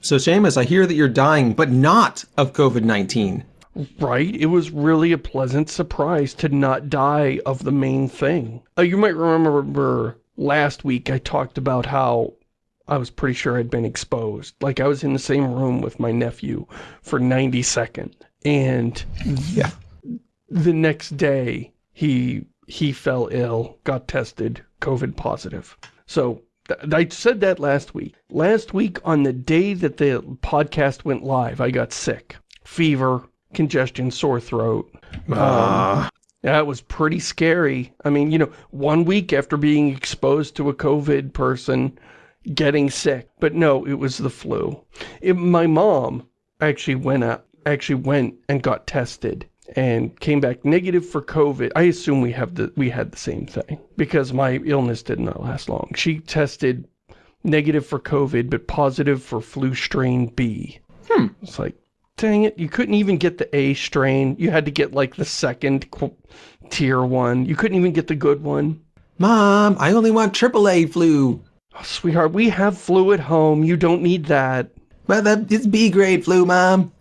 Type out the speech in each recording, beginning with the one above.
So Shamus, I hear that you're dying, but not of COVID-19. Right? It was really a pleasant surprise to not die of the main thing. Uh, you might remember last week I talked about how I was pretty sure I'd been exposed. Like I was in the same room with my nephew for 90 seconds. And yeah. the next day he he fell ill, got tested, COVID positive. So I said that last week. Last week, on the day that the podcast went live, I got sick. Fever, congestion, sore throat. Uh. Um, that was pretty scary. I mean, you know, one week after being exposed to a COVID person, getting sick. But no, it was the flu. It, my mom actually went out, actually went and got tested and came back negative for COVID. I assume we have the we had the same thing because my illness did not last long. She tested negative for COVID, but positive for flu strain B. Hmm. It's like, dang it, you couldn't even get the A strain. You had to get like the second tier one. You couldn't even get the good one. Mom, I only want AAA flu. Oh, sweetheart, we have flu at home. You don't need that. But that is B grade flu, Mom.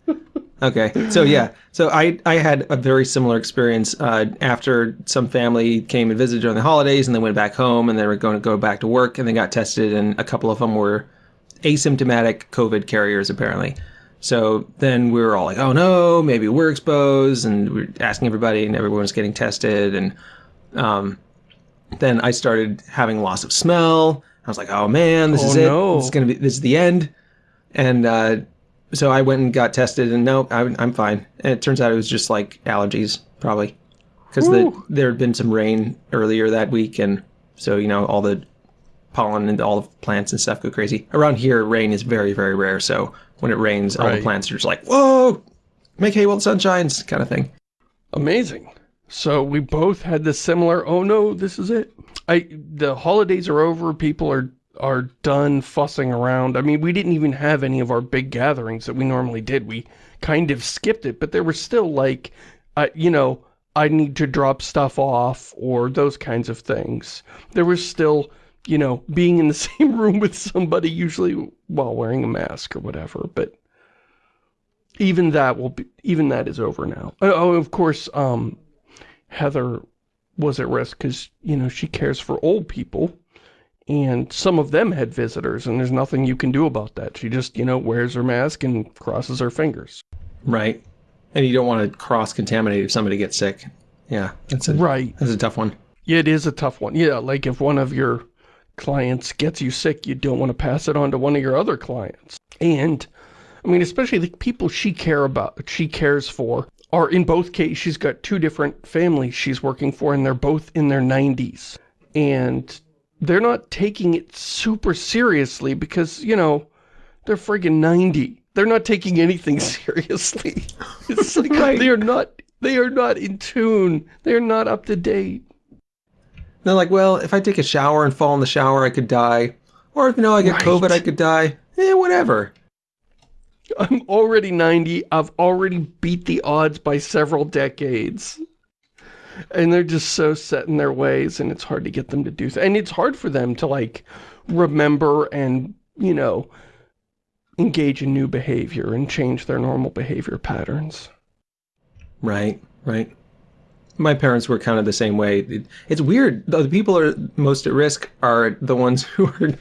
Okay, so yeah, so I I had a very similar experience uh, after some family came and visited during the holidays, and they went back home, and they were going to go back to work, and they got tested, and a couple of them were asymptomatic COVID carriers apparently. So then we were all like, oh no, maybe we're exposed, and we are asking everybody, and everyone was getting tested, and um, then I started having loss of smell. I was like, oh man, this oh, is it. No. This is gonna be this is the end, and. Uh, so I went and got tested, and no, I, I'm fine. And it turns out it was just like allergies, probably, because the, there had been some rain earlier that week, and so you know all the pollen and all the plants and stuff go crazy. Around here, rain is very, very rare, so when it rains, right. all the plants are just like, "Whoa, make hay while the sun shines," kind of thing. Amazing. So we both had the similar. Oh no, this is it. I the holidays are over. People are are done fussing around. I mean, we didn't even have any of our big gatherings that we normally did. We kind of skipped it, but there were still like, uh, you know, I need to drop stuff off or those kinds of things. There was still, you know, being in the same room with somebody usually while wearing a mask or whatever, but even that will be, even that is over now. Oh, oh of course, um, Heather was at risk because, you know, she cares for old people and some of them had visitors, and there's nothing you can do about that. She just, you know, wears her mask and crosses her fingers. Right. And you don't want to cross-contaminate if somebody gets sick. Yeah, that's a, right. That's a tough one. Yeah, it is a tough one. Yeah, like if one of your clients gets you sick, you don't want to pass it on to one of your other clients. And, I mean, especially the people she care about, she cares for, are in both cases, she's got two different families she's working for, and they're both in their 90s. And they're not taking it super seriously because, you know, they're friggin' 90. They're not taking anything seriously. It's like right. they are not they are not in tune. They are not up to date. They're like, well, if I take a shower and fall in the shower, I could die. Or if, you know, I get right. COVID, I could die. Eh, whatever. I'm already 90. I've already beat the odds by several decades and they're just so set in their ways and it's hard to get them to do and it's hard for them to like remember and you know engage in new behavior and change their normal behavior patterns. Right right. My parents were kind of the same way. It, it's weird. The people are most at risk are the ones who are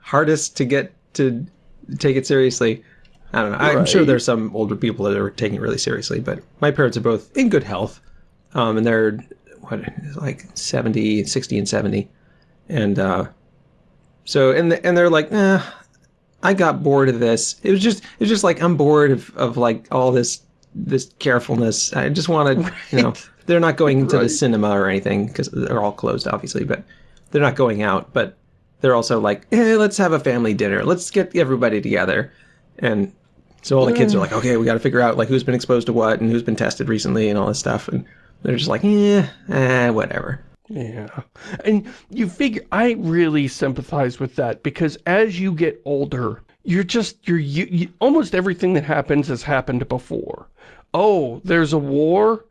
hardest to get to take it seriously. I don't know. I'm right. sure there's some older people that are taking it really seriously, but my parents are both in good health um, and they're what like 70, 60 and 70. And uh, so, and, the, and they're like, eh, I got bored of this. It was just, it was just like, I'm bored of, of like all this, this carefulness. I just wanted, right. you know, they're not going into right. the cinema or anything because they're all closed, obviously, but they're not going out. But they're also like, eh, let's have a family dinner. Let's get everybody together. And so all the kids are like, okay, we got to figure out like who's been exposed to what and who's been tested recently and all this stuff. And they're just like, yeah, eh, whatever. Yeah. And you figure, I really sympathize with that because as you get older, you're just, you're, you, you, almost everything that happens has happened before. Oh, there's a war?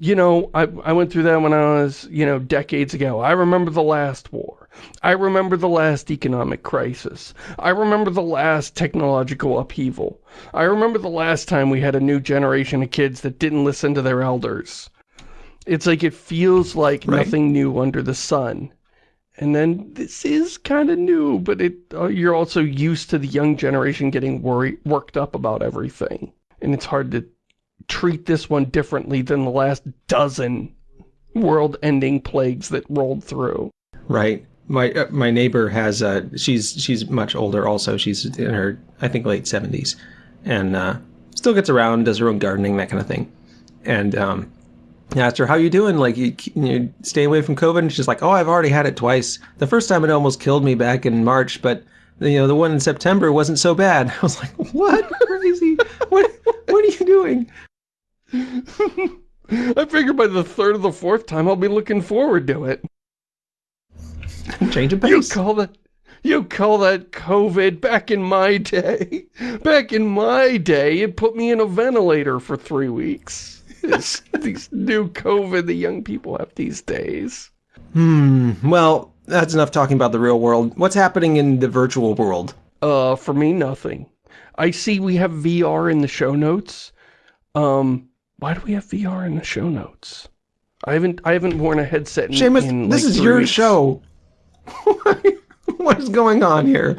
you know, I, I went through that when I was, you know, decades ago. I remember the last war. I remember the last economic crisis. I remember the last technological upheaval. I remember the last time we had a new generation of kids that didn't listen to their elders. It's like it feels like Right. nothing new under the sun. And then this is kind of new, but it uh, you're also used to the young generation getting worried, worked up about everything. And it's hard to treat this one differently than the last dozen world-ending plagues that rolled through. Right. My uh, my neighbor has uh she's she's much older also. She's in her I think late 70s and uh still gets around, does her own gardening that kind of thing. And um I asked her how you doing like you you stay away from covid and she's like, "Oh, I've already had it twice. The first time it almost killed me back in March, but you know, the one in September wasn't so bad." I was like, "What? Crazy. what what are you doing?" I figure by the third or the fourth time I'll be looking forward to it. Change of pace. You call that you call that COVID back in my day. Back in my day, it put me in a ventilator for three weeks. This, these new COVID the young people have these days. Hmm. Well, that's enough talking about the real world. What's happening in the virtual world? Uh, for me, nothing. I see we have VR in the show notes. Um, why do we have VR in the show notes? I haven't I haven't worn a headset in, Shamus, in this like is your weeks. show. what is going on here?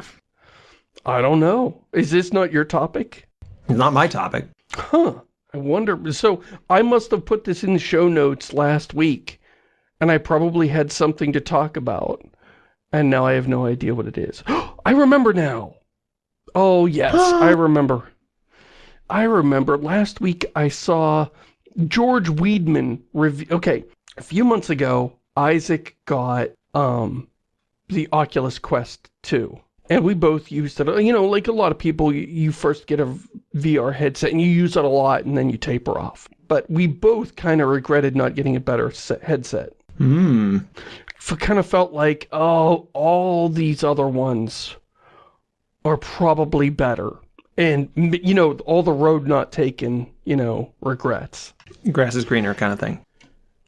I don't know. Is this not your topic? It's not my topic. Huh. I wonder. So I must have put this in the show notes last week, and I probably had something to talk about, and now I have no idea what it is. I remember now. Oh yes, I remember. I remember last week I saw George Weidman review. Okay, a few months ago, Isaac got um the Oculus Quest 2. And we both used it. You know, like a lot of people, you, you first get a VR headset and you use it a lot and then you taper off. But we both kind of regretted not getting a better set, headset. Hmm. Kind of felt like, oh, all these other ones are probably better. And, you know, all the road not taken, you know, regrets. Grass is greener kind of thing.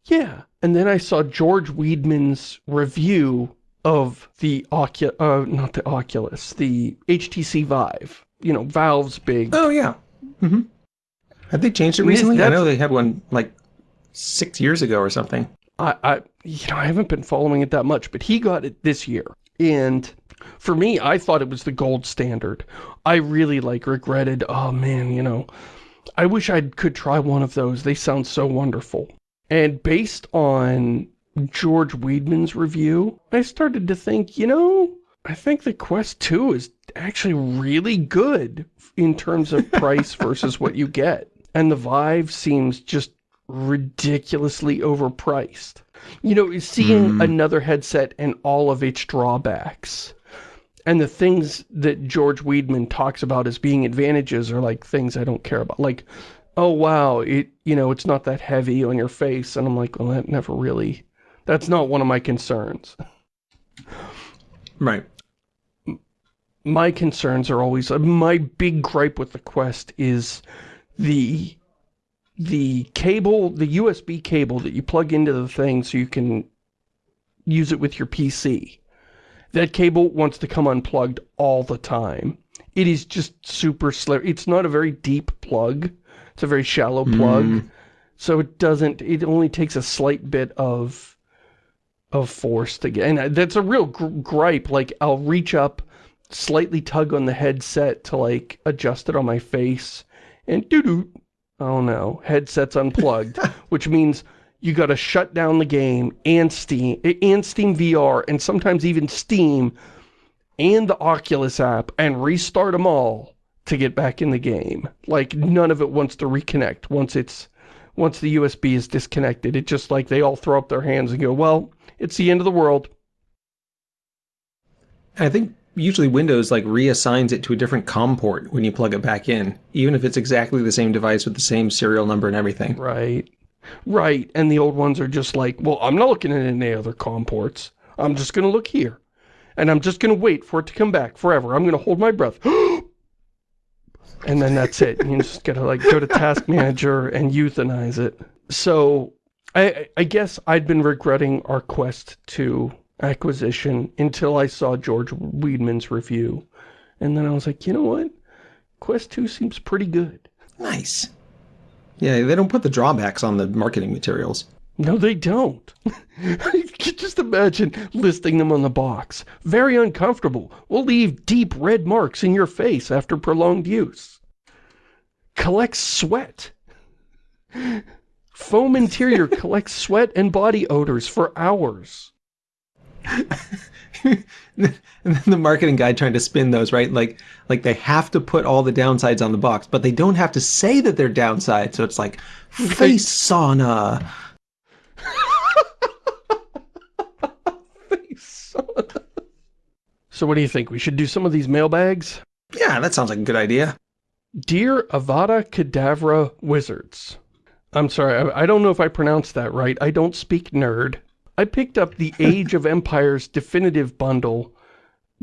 Yeah, and then I saw George Weidman's review of the Ocu- uh, not the Oculus, the HTC Vive. You know, Valve's big. Oh yeah. hmm Have they changed it recently? I know they had one like six years ago or something. I, I, you know, I haven't been following it that much, but he got it this year, and for me, I thought it was the gold standard. I really like regretted. Oh man, you know, I wish I could try one of those. They sound so wonderful. And based on George Weidman's review, I started to think, you know, I think the Quest 2 is actually really good in terms of price versus what you get. And the Vive seems just ridiculously overpriced. You know, seeing hmm. another headset and all of its drawbacks and the things that George Weidman talks about as being advantages are like things I don't care about. Like, oh wow, it you know, it's not that heavy on your face. And I'm like, well, that never really that's not one of my concerns. Right. My concerns are always uh, my big gripe with the Quest is the the cable, the USB cable that you plug into the thing so you can use it with your PC. That cable wants to come unplugged all the time. It is just super slippery. It's not a very deep plug. It's a very shallow plug. So it doesn't, it only takes a slight bit of, of force to get, and that's a real gr gripe. Like I'll reach up, slightly tug on the headset to like adjust it on my face and doo doo. Oh no, headset's unplugged, which means you got to shut down the game and Steam and Steam VR and sometimes even Steam and the Oculus app and restart them all to get back in the game. Like none of it wants to reconnect once it's once the USB is disconnected. It just like they all throw up their hands and go, "Well, it's the end of the world." I think usually Windows like reassigns it to a different COM port when you plug it back in, even if it's exactly the same device with the same serial number and everything. Right. Right. And the old ones are just like, well, I'm not looking at any other COM ports. I'm just going to look here. And I'm just going to wait for it to come back forever. I'm going to hold my breath. and then that's it. You just got to like go to task manager and euthanize it. So I, I guess I'd been regretting our Quest 2 acquisition until I saw George Weidman's review. And then I was like, you know what? Quest 2 seems pretty good. Nice. Yeah, they don't put the drawbacks on the marketing materials. No, they don't. Just imagine listing them on the box. Very uncomfortable. Will leave deep red marks in your face after prolonged use. Collects sweat. Foam interior collects sweat and body odors for hours. and then the marketing guy trying to spin those, right? Like, like they have to put all the downsides on the box, but they don't have to say that they're downsides. So it's like face sauna. face sauna. So what do you think? We should do some of these mailbags? Yeah, that sounds like a good idea. Dear Avada Kedavra Wizards. I'm sorry, I, I don't know if I pronounced that right. I don't speak nerd. I picked up the Age of Empires Definitive Bundle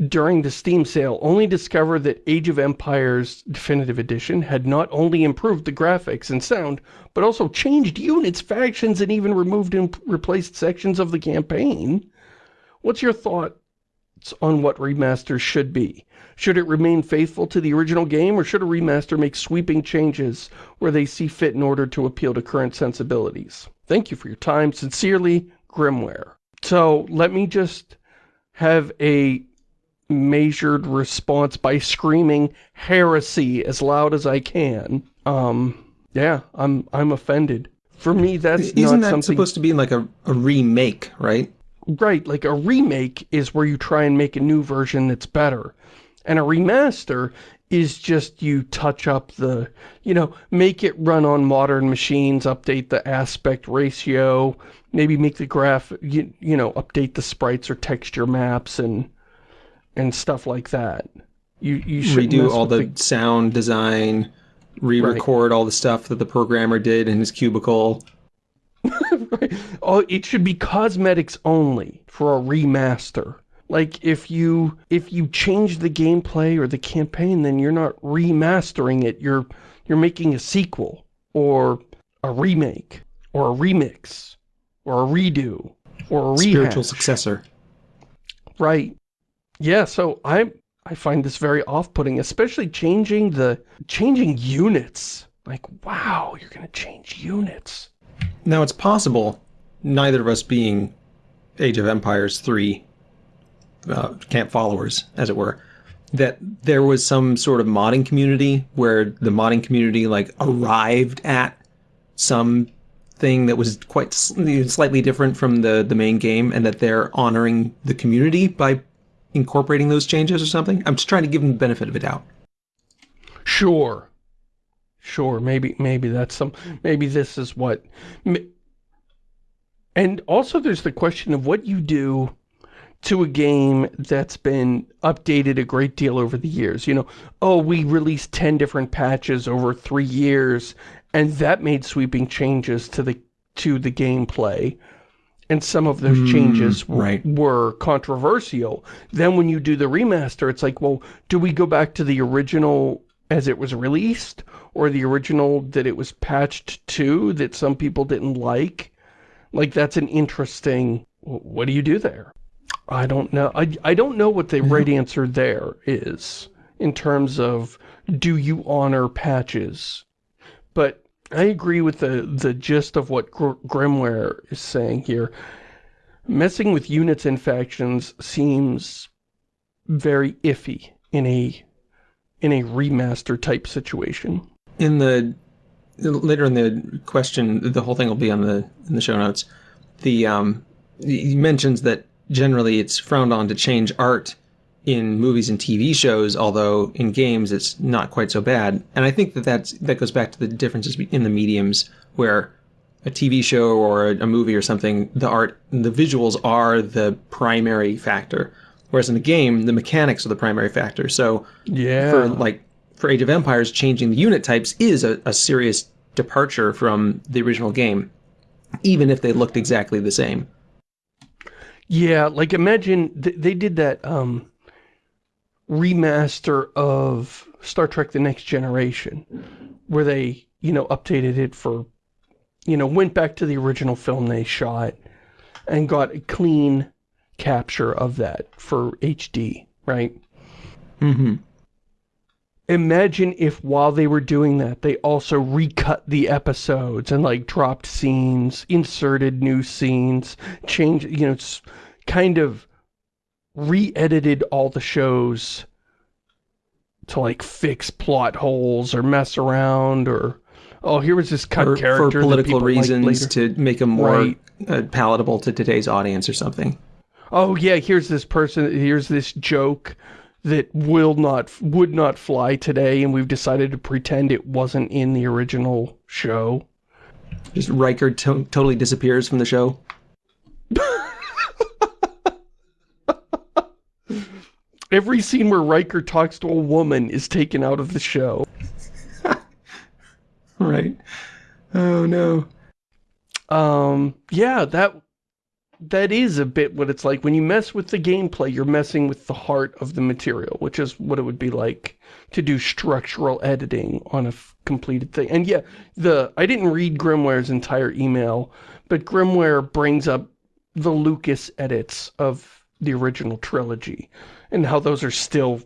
during the Steam sale, only discovered that Age of Empires Definitive Edition had not only improved the graphics and sound, but also changed units, factions, and even removed and replaced sections of the campaign. What's your thoughts on what remasters should be? Should it remain faithful to the original game, or should a remaster make sweeping changes where they see fit in order to appeal to current sensibilities? Thank you for your time. Sincerely, Grimware. So, let me just have a measured response by screaming heresy as loud as I can. Um, yeah, I'm I'm offended. For me, that's Isn't not that something... supposed to be like a, a remake, right? Right, like a remake is where you try and make a new version that's better. And a remaster is just you touch up the, you know, make it run on modern machines, update the aspect ratio, maybe make the graph, you, you know, update the sprites or texture maps and and stuff like that. You you should redo all the, the, sound design, re-record right. all the stuff that the programmer did in his cubicle. right. Oh, it should be cosmetics only for a remaster. Like if you if you change the gameplay or the campaign, then you're not remastering it. You're you're making a sequel or a remake or a remix or a redo or a rehash. spiritual successor. Right. Yeah, so I I find this very off-putting, especially changing the changing units. Like, wow, you're going to change units. Now, it's possible, neither of us being Age of Empires 3 uh, camp followers, as it were, that there was some sort of modding community where the modding community like arrived at some thing that was quite slightly different from the the main game and that they're honoring the community by incorporating those changes or something? I'm just trying to give them the benefit of a doubt. Sure. Sure, maybe maybe that's some maybe this is what and also there's the question of what you do to a game that's been updated a great deal over the years. You know, oh, we released 10 different patches over 3 years and that made sweeping changes to the to the gameplay and some of those mm, changes right. were controversial. Then when you do the remaster, it's like, well, do we go back to the original as it was released? Or the original that it was patched to that some people didn't like? Like, that's an interesting... What do you do there? I don't know. I, I don't know what the right answer there is in terms of do you honor patches? But I agree with the, the gist of what Gr Grimware is saying here. Messing with units and factions seems very iffy in a in a remaster type situation. In the later in the question, the whole thing will be on the in the show notes. The um, he mentions that generally it's frowned on to change art in movies and TV shows, although in games it's not quite so bad. And I think that that's, that goes back to the differences in the mediums where a TV show or a, a movie or something, the art, the visuals are the primary factor. Whereas in the game, the mechanics are the primary factor. So yeah. for like for Age of Empires, changing the unit types is a, a serious departure from the original game, even if they looked exactly the same. Yeah, like imagine th they did that um remaster of Star Trek The Next Generation, where they, you know, updated it for you know, went back to the original film they shot and got a clean capture of that for HD, right? Mm-hmm. Imagine if while they were doing that, they also recut the episodes and like dropped scenes, inserted new scenes, changed, you know, kind of re-edited all the shows to like fix plot holes or mess around or oh here was this cut or, character for political reasons to make them more right. uh, palatable to today's audience or something. Oh yeah, here's this person, here's this joke that will not, would not fly today, and we've decided to pretend it wasn't in the original show. Just Riker to totally disappears from the show. Every scene where Riker talks to a woman is taken out of the show. right. Oh no. Um, yeah, that that is a bit what it's like. When you mess with the gameplay, you're messing with the heart of the material, which is what it would be like to do structural editing on a completed thing. And yeah, the I didn't read Grimware's entire email, but Grimware brings up the Lucas edits of the original trilogy and how those are still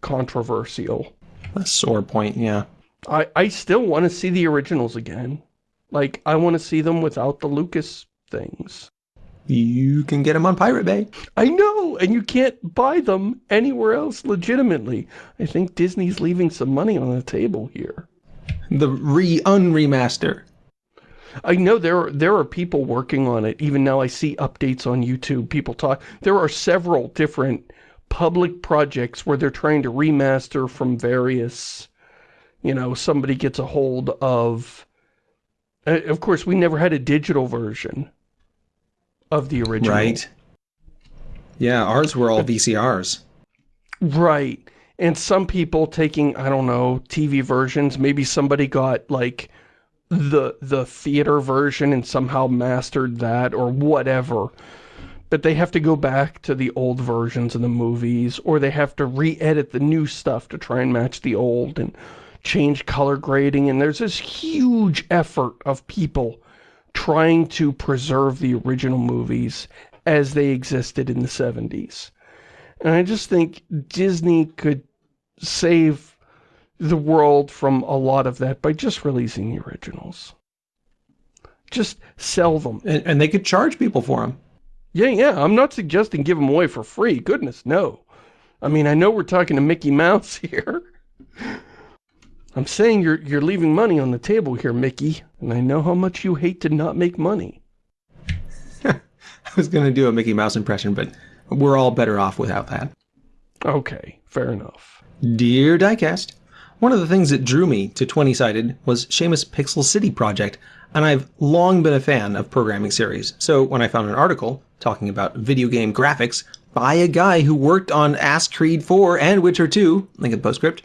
controversial. A sore point, yeah. I, I still want to see the originals again. Like, I want to see them without the Lucas things. You can get them on Pirate Bay. I know, and you can't buy them anywhere else legitimately. I think Disney's leaving some money on the table here. The re-unremaster. I know there are, there are people working on it. Even now I see updates on YouTube. People talk. There are several different public projects where they're trying to remaster from various, you know, somebody gets a hold of... Uh, of course, we never had a digital version of the original. Right. Yeah, ours were all VCRs. Right. And some people taking, I don't know, TV versions, maybe somebody got like the the theater version and somehow mastered that or whatever. But they have to go back to the old versions of the movies or they have to re-edit the new stuff to try and match the old and change color grading and there's this huge effort of people trying to preserve the original movies as they existed in the 70s. And I just think Disney could save the world from a lot of that by just releasing the originals. Just sell them. And, and they could charge people for them. Yeah, yeah. I'm not suggesting give them away for free. Goodness, no. I mean, I know we're talking to Mickey Mouse here. I'm saying you're you're leaving money on the table here, Mickey, and I know how much you hate to not make money. I was going to do a Mickey Mouse impression, but we're all better off without that. Okay, fair enough. Dear Diecast, one of the things that drew me to 20-sided was Shamus Pixel City project, and I've long been a fan of programming series. So when I found an article talking about video game graphics by a guy who worked on Ass Creed 4 and Witcher 2, link in the postscript,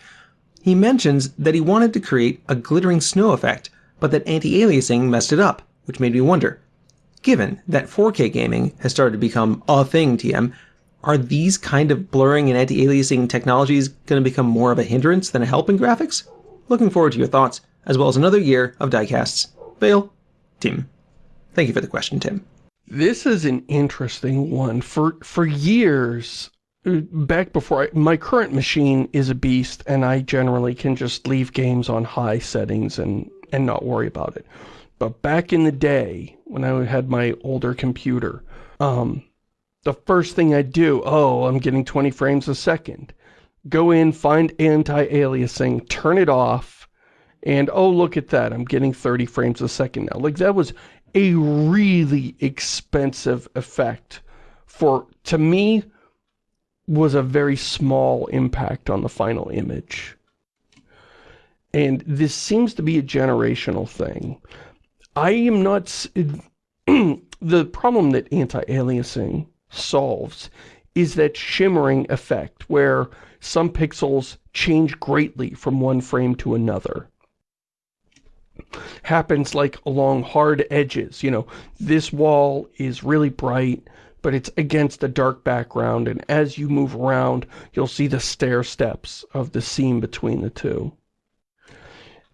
he mentions that he wanted to create a glittering snow effect, but that anti-aliasing messed it up, which made me wonder. Given that 4K gaming has started to become a thing, TM, are these kind of blurring and anti-aliasing technologies going to become more of a hindrance than a help in graphics? Looking forward to your thoughts, as well as another year of diecasts. Vale, Tim. Thank you for the question, Tim. This is an interesting one. For for years, back before I, my current machine is a beast and I generally can just leave games on high settings and and not worry about it. But back in the day when I had my older computer um the first thing I'd do oh I'm getting 20 frames a second. Go in find anti-aliasing turn it off and oh look at that I'm getting 30 frames a second now. Like that was a really expensive effect for to me was a very small impact on the final image. And this seems to be a generational thing. I am not... the problem that anti-aliasing solves is that shimmering effect where some pixels change greatly from one frame to another. Happens like along hard edges, you know, this wall is really bright, but it's against a dark background, and as you move around, you'll see the stair steps of the seam between the two.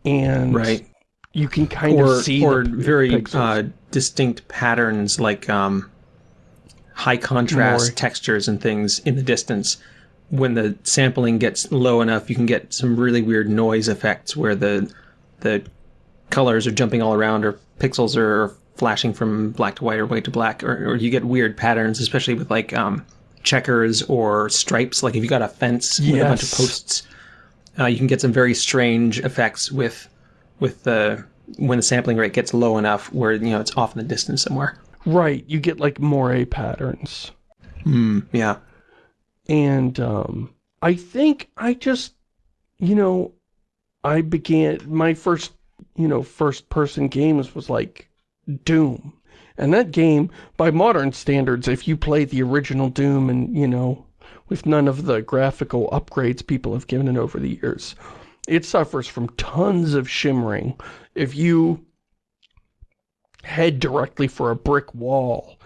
And right. you can kind or, of see or the very uh, distinct patterns like um, high contrast More. textures and things in the distance. When the sampling gets low enough, you can get some really weird noise effects where the the colors are jumping all around, or pixels are flashing from black to white or white to black, or, or you get weird patterns, especially with like um, checkers or stripes. Like if you got a fence with a bunch of posts, uh, you can get some very strange effects with with the when the sampling rate gets low enough where you know it's off in the distance somewhere. right you get like moire patterns Mm, yeah. and um, I think I just, you know, I began my first, you know, first person games was like Doom. And that game, by modern standards, if you play the original Doom and, you know, with none of the graphical upgrades people have given it over the years, it suffers from tons of shimmering. If you head directly for a brick wall,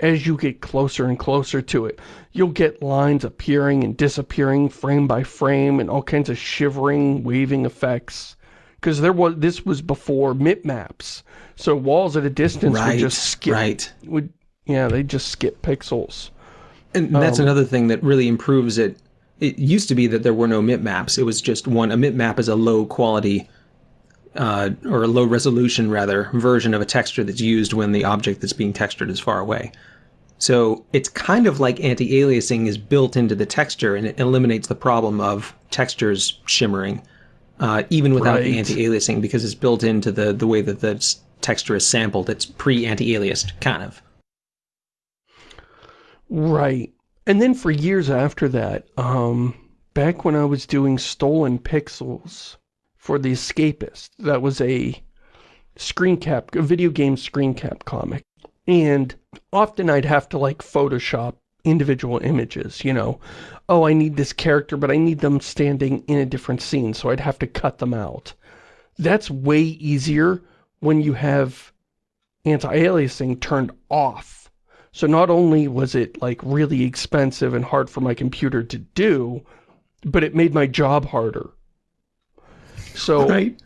as you get closer and closer to it, you'll get lines appearing and disappearing frame by frame and all kinds of shivering, waving effects. Because there was this was before mip maps, so walls at a distance Right. would just skip. Right. Would yeah, they just skip pixels. And that's Um, another thing that really improves it. It used to be that there were no mip maps. It was just one. A mip map is a low quality, uh, or a low resolution rather, version of a texture that's used when the object that's being textured is far away. So it's kind of like anti-aliasing is built into the texture, and it eliminates the problem of textures shimmering, uh, even without Right. anti-aliasing, because it's built into the the way that the texture is sampled. It's pre-anti-aliased, kind of. Right. And then for years after that, um, back when I was doing Stolen Pixels for The Escapist, that was a screen cap, a video game screen cap comic. And often I'd have to like Photoshop individual images, you know. Oh, I need this character, but I need them standing in a different scene, so I'd have to cut them out. That's way easier when you have anti-aliasing turned off. So not only was it like really expensive and hard for my computer to do, but it made my job harder. So Right.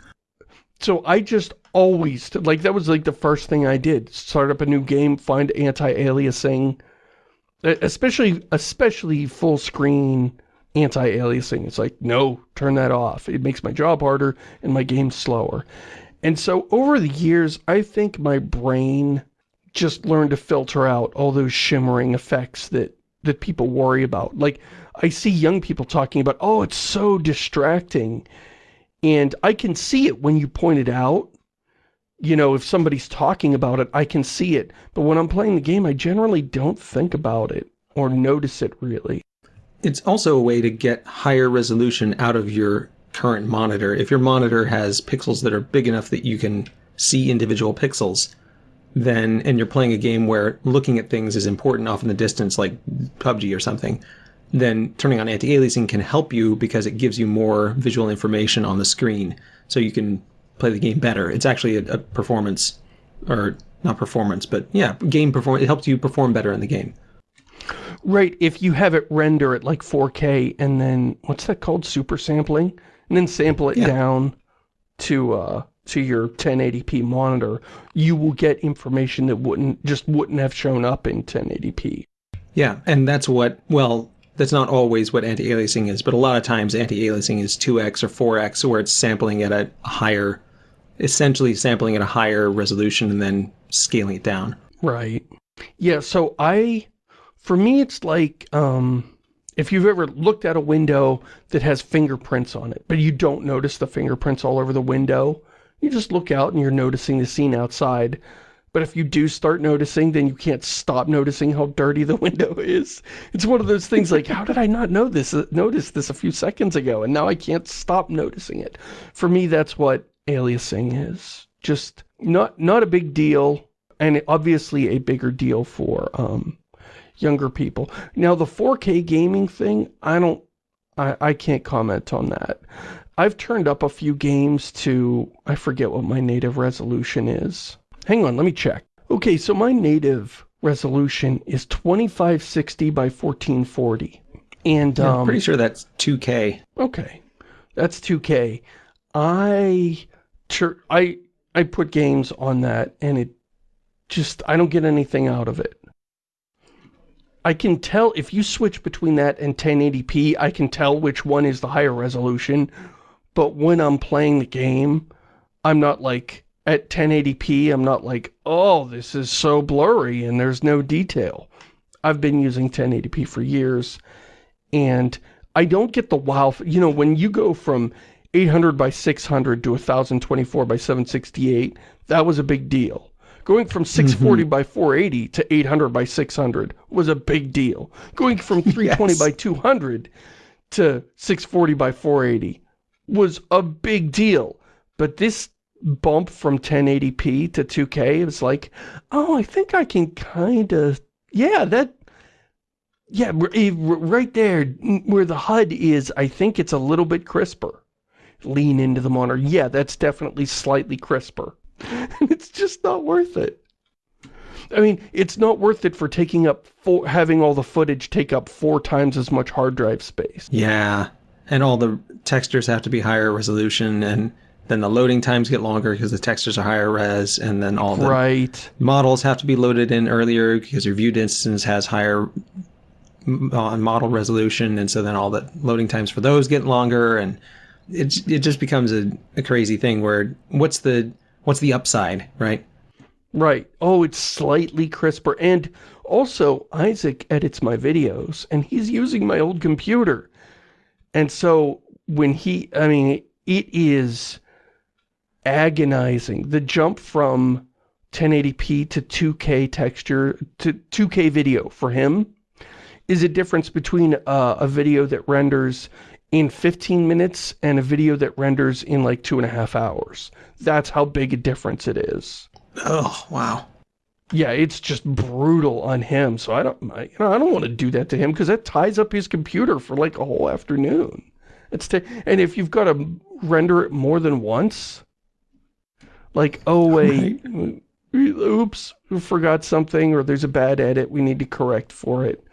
so I just always, like that was like the first thing I did. Start up a new game, find anti-aliasing, especially, especially full screen anti-aliasing. It's like, no, turn that off. It makes my job harder and my game slower. And so over the years, I think my brain just learned to filter out all those shimmering effects that, that people worry about. Like, I see young people talking about, oh, it's so distracting. And I can see it when you point it out. You know, if somebody's talking about it, I can see it. But when I'm playing the game, I generally don't think about it or notice it really. It's also a way to get higher resolution out of your current monitor. If your monitor has pixels that are big enough that you can see individual pixels, then and you're playing a game where looking at things is important off in the distance like PUBG or something, then turning on anti-aliasing can help you because it gives you more visual information on the screen so you can play the game better. It's actually a, a performance or not performance, but yeah, game perform it helps you perform better in the game. Right, if you have it render at like 4K and then, what's that called? Super sampling? And then sample it Yeah. down to, uh, to your 1080p monitor, you will get information that wouldn't, just wouldn't have shown up in 1080p. Yeah, and that's what, well, that's not always what anti-aliasing is, but a lot of times anti-aliasing is 2x or 4x, where it's sampling at a higher, essentially sampling at a higher resolution and then scaling it down. Right. Yeah, so I, for me, it's like, um, if you've ever looked at a window that has fingerprints on it, but you don't notice the fingerprints all over the window, you just look out and you're noticing the scene outside. But if you do start noticing, then you can't stop noticing how dirty the window is. It's one of those things like, how did I not know this, notice this a few seconds ago? And now I can't stop noticing it. For me, that's what aliasing is. Just not, not a big deal and obviously a bigger deal for um, younger people. Now, the 4K gaming thing, I don't, I, I can't comment on that. I've turned up a few games to, I forget what my native resolution is. Hang on, let me check. Okay, so my native resolution is 2560 by 1440. And, Yeah, um, I'm pretty sure that's 2K. Okay, that's 2K. I, tur- I, I put games on that and it just, I don't get anything out of it. I can tell, if you switch between that and 1080p, I can tell which one is the higher resolution, but when I'm playing the game, I'm not like, at 1080p, I'm not like, oh, this is so blurry and there's no detail. I've been using 1080p for years, and I don't get the wow, you know, when you go from 800 by 600 to 1024 by 768, that was a big deal. Going from 640 mm -hmm. by 480 to 800 by 600 was a big deal. Going from 320 yes. by 200 to 640 by 480 was a big deal. But this bump from 1080p to 2K, is like, oh, I think I can kind of, yeah, that, yeah, right there where the HUD is, I think it's a little bit crisper. Lean into the monitor. Yeah, that's definitely slightly crisper. it's just not worth it. I mean, it's not worth it for taking up, four, having all the footage take up four times as much hard drive space. Yeah, and all the textures have to be higher resolution, and then the loading times get longer because the textures are higher res, and then all the right. models have to be loaded in earlier because your viewed instance has higher uh, model resolution, and so then all the loading times for those get longer, and it it just becomes a, a crazy thing where what's the what's the upside, right? Right. Oh, it's slightly crisper. And also, Isaac edits my videos, and he's using my old computer. And so, when he, I mean, it is agonizing. The jump from 1080p to 2K texture, to 2K video for him, is a difference between uh, a video that renders in 15 minutes and a video that renders in like two and a half hours. That's how big a difference it is. Oh, wow. Yeah, it's just brutal on him. So I don't, I, you know, I don't want to do that to him because that ties up his computer for like a whole afternoon. It's and if you've got to render it more than once, like, oh wait, right. oops, we forgot something, or there's a bad edit, we need to correct for it.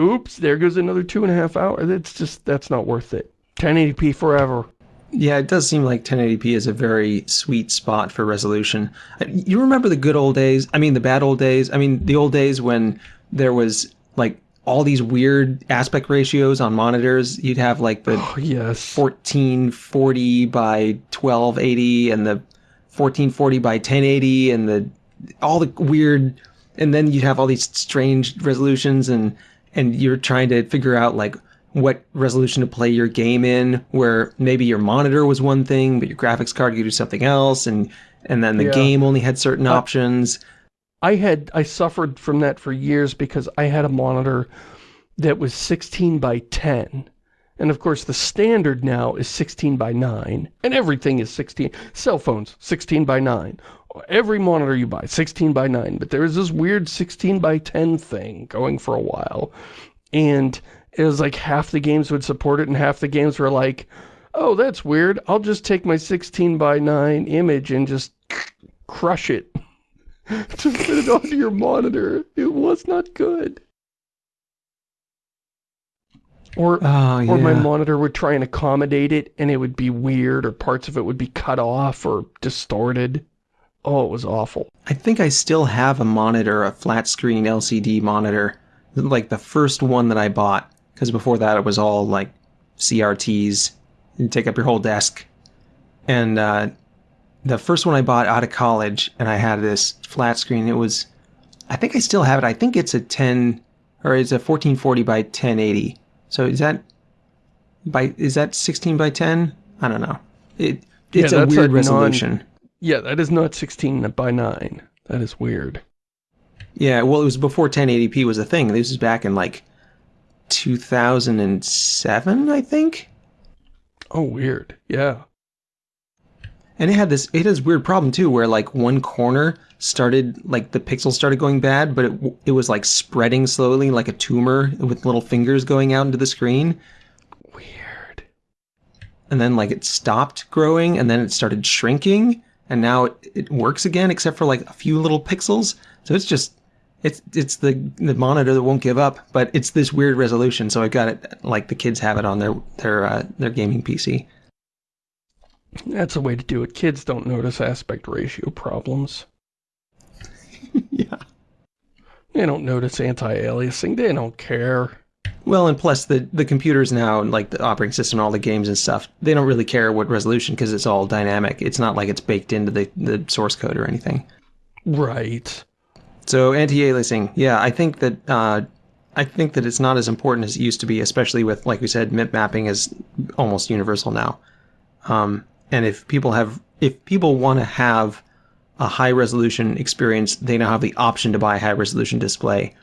Oops, there goes another two and a half hours. It's just, that's not worth it. 1080p forever. Yeah, it does seem like 1080p is a very sweet spot for resolution. Uh, you remember the good old days? I mean, the bad old days? I mean, the old days when there was like all these weird aspect ratios on monitors. You'd have like the oh, yes. 1440 by 1280 and the 1440 by 1080 and the all the weird and then you'd have all these strange resolutions and and you're trying to figure out like what resolution to play your game in where maybe your monitor was one thing but your graphics card could do something else and and then the yeah. game only had certain uh, options. I had i suffered from that for years because i had a monitor that was 16 by 10 and of course the standard now is 16 by 9 and everything is 16 cell phones 16 by 9 every monitor you buy 16 by 9 but there was this weird 16 by 10 thing going for a while. And it was like half the games would support it and half the games were like oh that's weird. I'll just take my 16 by 9 image and just crush it. To fit it onto your monitor. It was not good. Or, oh, yeah. or my monitor would try and accommodate it and it would be weird or parts of it would be cut off or distorted. Oh, it was awful. I think I still have a monitor, a flat screen LCD monitor, like the first one that I bought, because before that it was all like CRTs. You take up your whole desk. And uh, the first one I bought out of college, and I had this flat screen, it was, I think I still have it. I think it's a 10, or it's a 1440 by 1080. So is that, by is that 16 by 10? I don't know. It It's yeah, a weird a resolution. Yeah, that is not 16 by 9. That is weird. Yeah, well, it was before 1080p was a thing. This is back in, like, 2007, I think? Oh, weird. Yeah. And it had this, it has weird problem, too, where, like, one corner started, like, the pixels started going bad, but it, it was, like, spreading slowly like a tumor with little fingers going out into the screen. Weird. And then, like, it stopped growing, and then it started shrinking and now it, it works again except for like a few little pixels. So it's just it's it's the the monitor that won't give up, but it's this weird resolution. So I got it like the kids have it on their their uh, their gaming PC. That's a way to do it. Kids don't notice aspect ratio problems. yeah. They don't notice anti-aliasing. They don't care. Well, and plus the the computers now, like the operating system, all the games and stuff, they don't really care what resolution because it's all dynamic. It's not like it's baked into the the source code or anything. Right. So anti-aliasing, yeah, I think that uh, I think that it's not as important as it used to be, especially with, like we said, MIP mapping is almost universal now. Um, and if people have, if people want to have a high resolution experience, they now have the option to buy a high resolution display.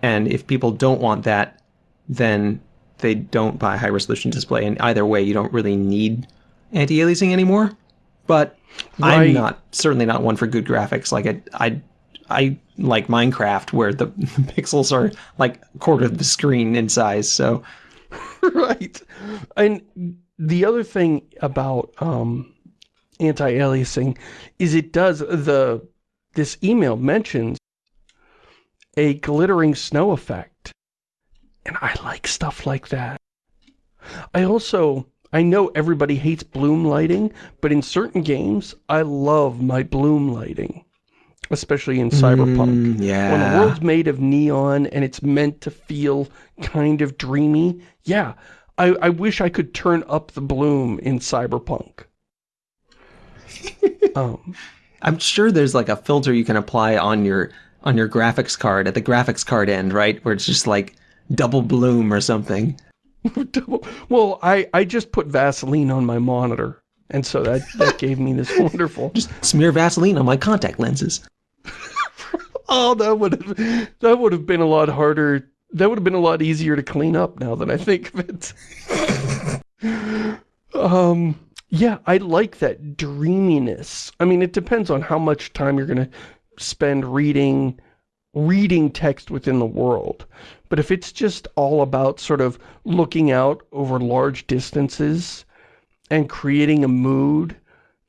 And if people don't want that, then they don't buy high resolution display. And either way, you don't really need anti-aliasing anymore. But right. I'm not certainly not one for good graphics. Like I, I, I like Minecraft where the, the pixels are like a quarter of the screen in size. So, right. And the other thing about um, anti-aliasing is it does the this email mentions a glittering snow effect. And I like stuff like that. I also, I know everybody hates bloom lighting, but in certain games, I love my bloom lighting. Especially in Cyberpunk. Mm, yeah. When the world's made of neon and it's meant to feel kind of dreamy, yeah. I, I wish I could turn up the bloom in Cyberpunk. um, I'm sure there's like a filter you can apply on your on your graphics card at the graphics card end, right? Where it's just like double bloom or something. well, I, I just put Vaseline on my monitor. And so that, that gave me this wonderful... Just smear Vaseline on my contact lenses. oh, that would have that would have been a lot harder. That would have been a lot easier to clean up now that I think of it. um, yeah, I like that dreaminess. I mean, it depends on how much time you're going to spend reading reading text within the world. But if it's just all about sort of looking out over large distances and creating a mood,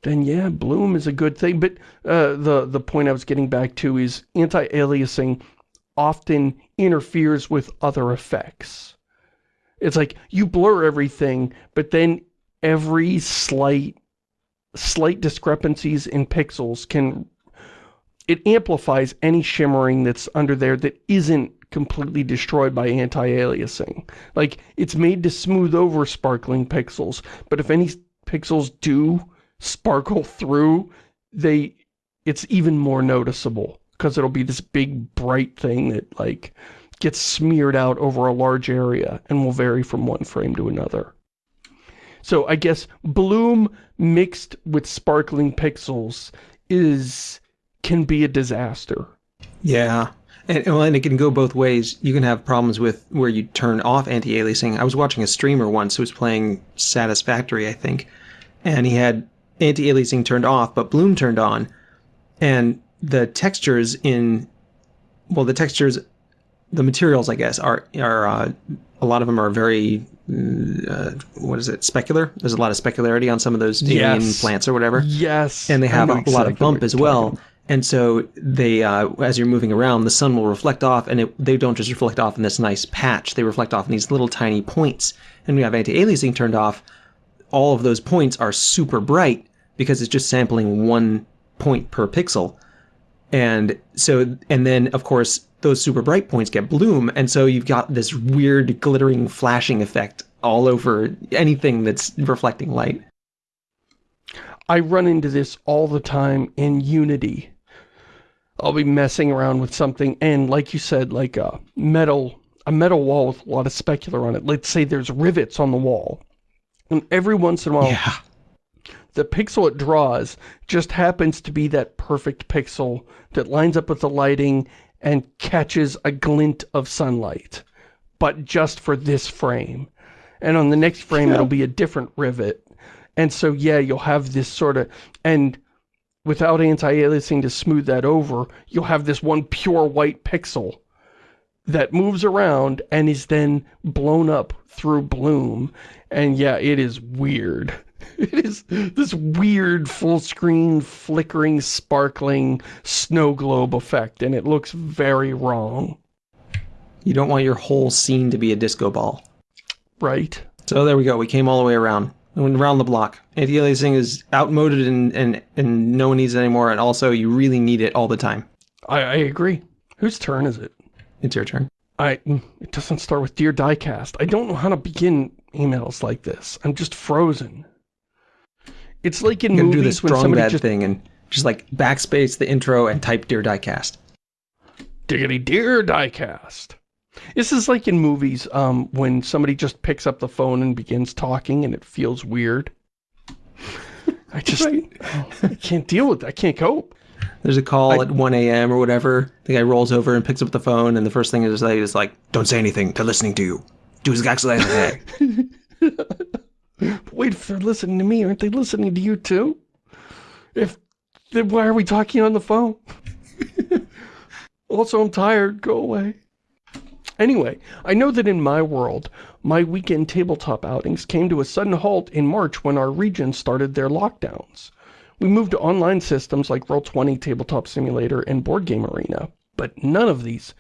then yeah, bloom is a good thing. But uh, the, the point I was getting back to is anti-aliasing often interferes with other effects. It's like you blur everything, but then every slight slight discrepancies in pixels can it amplifies any shimmering that's under there that isn't completely destroyed by anti-aliasing. Like, it's made to smooth over sparkling pixels, but if any pixels do sparkle through, they it's even more noticeable because it'll be this big bright thing that like gets smeared out over a large area and will vary from one frame to another. So I guess bloom mixed with sparkling pixels is can be a disaster. Yeah. And, well, and it can go both ways. You can have problems with where you turn off anti-aliasing. I was watching a streamer once who was playing Satisfactory, I think, and he had anti-aliasing turned off, but Bloom turned on, and the textures in, well, the textures, the materials, I guess, are are uh, a lot of them are very uh, what is it, specular? There's a lot of specularity on some of those alien yes. plants or whatever. Yes. And they have a lot of bump as well. And so they, uh, as you're moving around, the sun will reflect off, and it, they don't just reflect off in this nice patch. They reflect off in these little tiny points. And you have anti-aliasing turned off, all of those points are super bright because it's just sampling one point per pixel. And so, and then of course, those super bright points get bloom, and so you've got this weird glittering flashing effect all over anything that's reflecting light. I run into this all the time in Unity. I'll be messing around with something and like you said, like a metal, a metal wall with a lot of specular on it. Let's say there's rivets on the wall. And every once in a while, yeah. the pixel it draws just happens to be that perfect pixel that lines up with the lighting and catches a glint of sunlight. But just for this frame. And on the next frame, yeah. it'll be a different rivet. And so, yeah, you'll have this sort of, and without anti-aliasing to smooth that over, you'll have this one pure white pixel that moves around and is then blown up through bloom. And yeah, it is weird. It is this weird full screen flickering sparkling snow globe effect and it looks very wrong. You don't want your whole scene to be a disco ball. Right. So there we go. We came all the way around. Around the block. Anti-aliasing is outmoded and, and, and no one needs it anymore, and also you really need it all the time. I, I agree. Whose turn is it? It's your turn. I, it doesn't start with Dear Diecast. I don't know how to begin emails like this. I'm just frozen. It's like in movies do this when strong somebody bad just thing and just like backspace the intro and type Dear Diecast. diggity Dear Diecast. This is like in movies um, when somebody just picks up the phone and begins talking and it feels weird. I just I can't deal with it. I can't cope. There's a call at 1 a.m. or whatever. The guy rolls over and picks up the phone, and the first thing is like, is like, "Don't say anything. They're listening to you. Do exactly as I say." Wait, if they're listening to me, aren't they listening to you too? If then why are we talking on the phone? also, I'm tired. Go away. Anyway, I know that in my world, my weekend tabletop outings came to a sudden halt in March when our region started their lockdowns. We moved to online systems like Roll20, Tabletop Simulator, and Board Game Arena, but none of these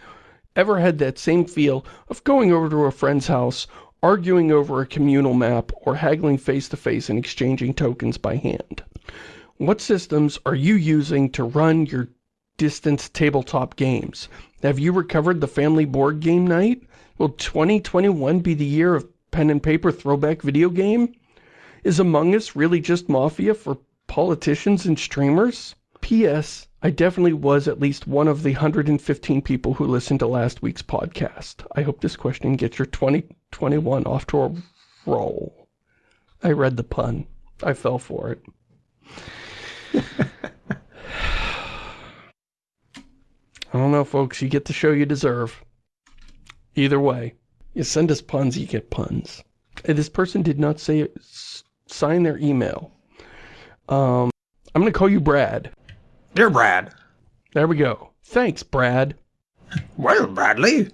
ever had that same feel of going over to a friend's house, arguing over a communal map, or haggling face-to-face and exchanging tokens by hand. What systems are you using to run your distance tabletop games? Have you recovered the family board game night? Will 2021 be the year of pen and paper throwback video game? Is Among Us really just Mafia for politicians and streamers? P.S. I definitely was at least one of the 115 people who listened to last week's podcast. I hope this question gets your 2021 off to a roll. I read the pun. I fell for it. I don't know, folks. You get the show you deserve. Either way, you send us puns, you get puns. This person did not say sign their email. Um, I'm going to call you Brad. Dear Brad. There we go. Thanks, Brad. Well, Bradley,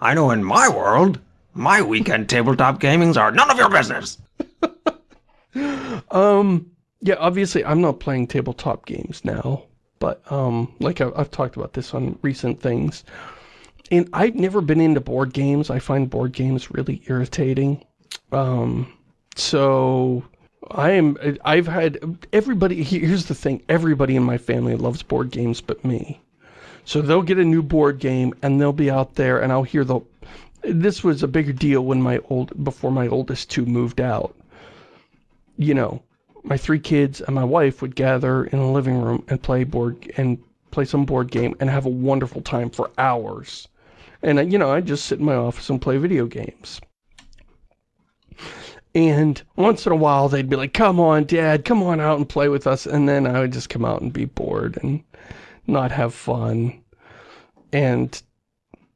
I know in my world, my weekend tabletop gamings are none of your business. Um, yeah, obviously I'm not playing tabletop games now, but um, like I've, I've talked about this on recent things, and I've never been into board games. I find board games really irritating. Um, so I am. I've had everybody. Here's the thing: everybody in my family loves board games, but me. So they'll get a new board game and they'll be out there, and I'll hear the. This was a bigger deal when my old before my oldest two moved out you know, my three kids and my wife would gather in the living room and play board and play some board game and have a wonderful time for hours. And, you know, I'd just sit in my office and play video games. And once in a while, they'd be like, come on, Dad, come on out and play with us. And then I would just come out and be bored and not have fun. And,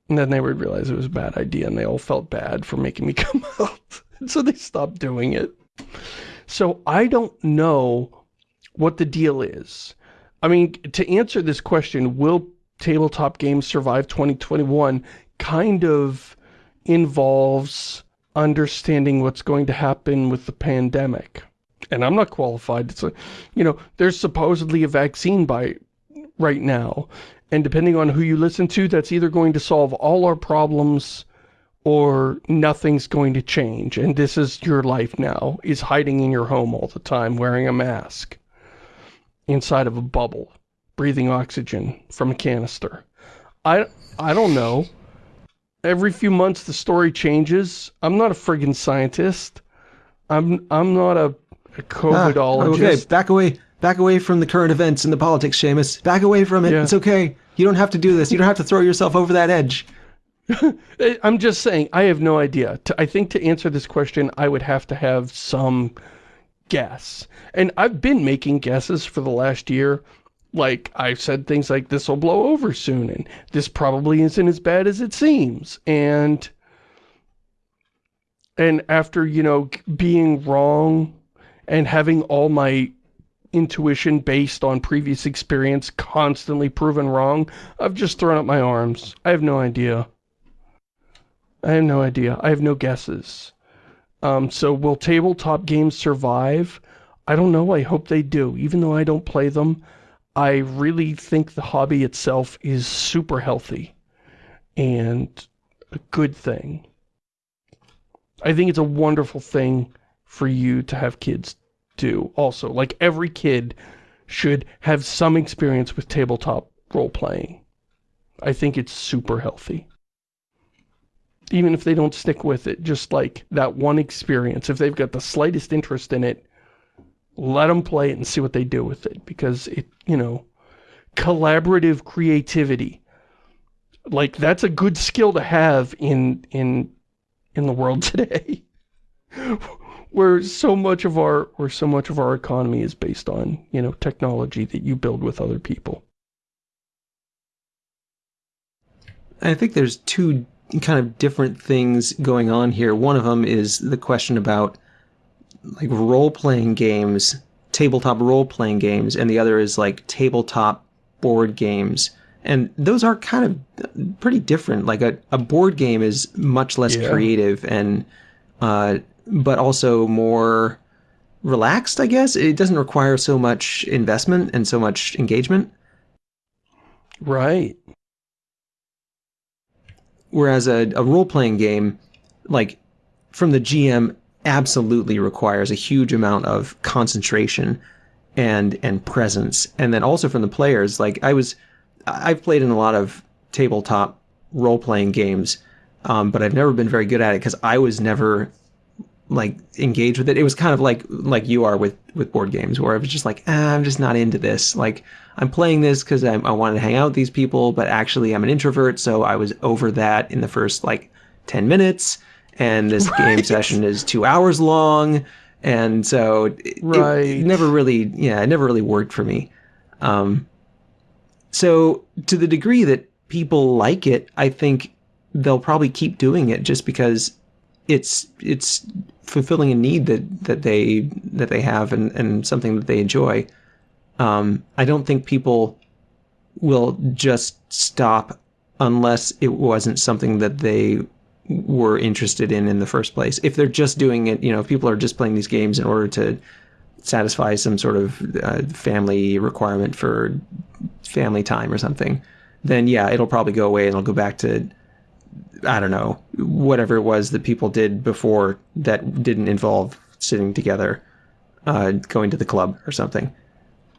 and then they would realize it was a bad idea and they all felt bad for making me come out. So they stopped doing it. So I don't know what the deal is. I mean, to answer this question, will tabletop games survive 2021 kind of involves understanding what's going to happen with the pandemic. And I'm not qualified. It's like, you know, there's supposedly a vaccine by right now. And depending on who you listen to, that's either going to solve all our problems or nothing's going to change and this is your life now is hiding in your home all the time wearing a mask inside of a bubble breathing oxygen from a canister i i don't know every few months the story changes i'm not a friggin scientist i'm i'm not a, a covidologist Ah, okay, back away. Back away from the current events and the politics, Shamus. Back away from it. Yeah. It's okay. You don't have to do this. You don't have to throw yourself over that edge. I'm just saying, I have no idea. To, I think to answer this question, I would have to have some guess. And I've been making guesses for the last year. Like, I've said things like, this will blow over soon, and this probably isn't as bad as it seems. And, and after, you know, being wrong and having all my intuition based on previous experience constantly proven wrong, I've just thrown up my arms. I have no idea. I have no idea. I have no guesses. Um, so will tabletop games survive? I don't know. I hope they do. Even though I don't play them, I really think the hobby itself is super healthy and a good thing. I think it's a wonderful thing for you to have kids do also. Like every kid should have some experience with tabletop role-playing. I think it's super healthy. Even if they don't stick with it, just like that one experience, if they've got the slightest interest in it, let them play it and see what they do with it. Because it, you know, collaborative creativity. Like, that's a good skill to have in, in, in the world today. where so much of our, where so much of our economy is based on, you know, technology that you build with other people. I think there's two kind of different things going on here. One of them is the question about like role-playing games, tabletop role-playing games, and the other is like tabletop board games. And those are kind of pretty different. Like a, a board game is much less yeah. creative and uh, but also more relaxed, I guess. It doesn't require so much investment and so much engagement. Right. Whereas a, a role-playing game, like, from the GM, absolutely requires a huge amount of concentration and and presence. And then also from the players, like, I was... I've played in a lot of tabletop role-playing games, um, but I've never been very good at it because I was never like engage with it. It was kind of like like you are with with board games, where I was just like, ah, I'm just not into this. Like I'm playing this because I, I wanted to hang out with these people, but actually I'm an introvert, so I was over that in the first like ten minutes. And this right. game session is two hours long, and so it, right. it never really, yeah, it never really worked for me. Um, so to the degree that people like it, I think they'll probably keep doing it just because it's it's fulfilling a need that that they that they have and and something that they enjoy. Um, I don't think people will just stop unless it wasn't something that they were interested in in the first place. If they're just doing it, you know, if people are just playing these games in order to satisfy some sort of uh, family requirement for family time or something, then yeah, it'll probably go away and it'll go back to I don't know, whatever it was that people did before that didn't involve sitting together, uh, going to the club or something.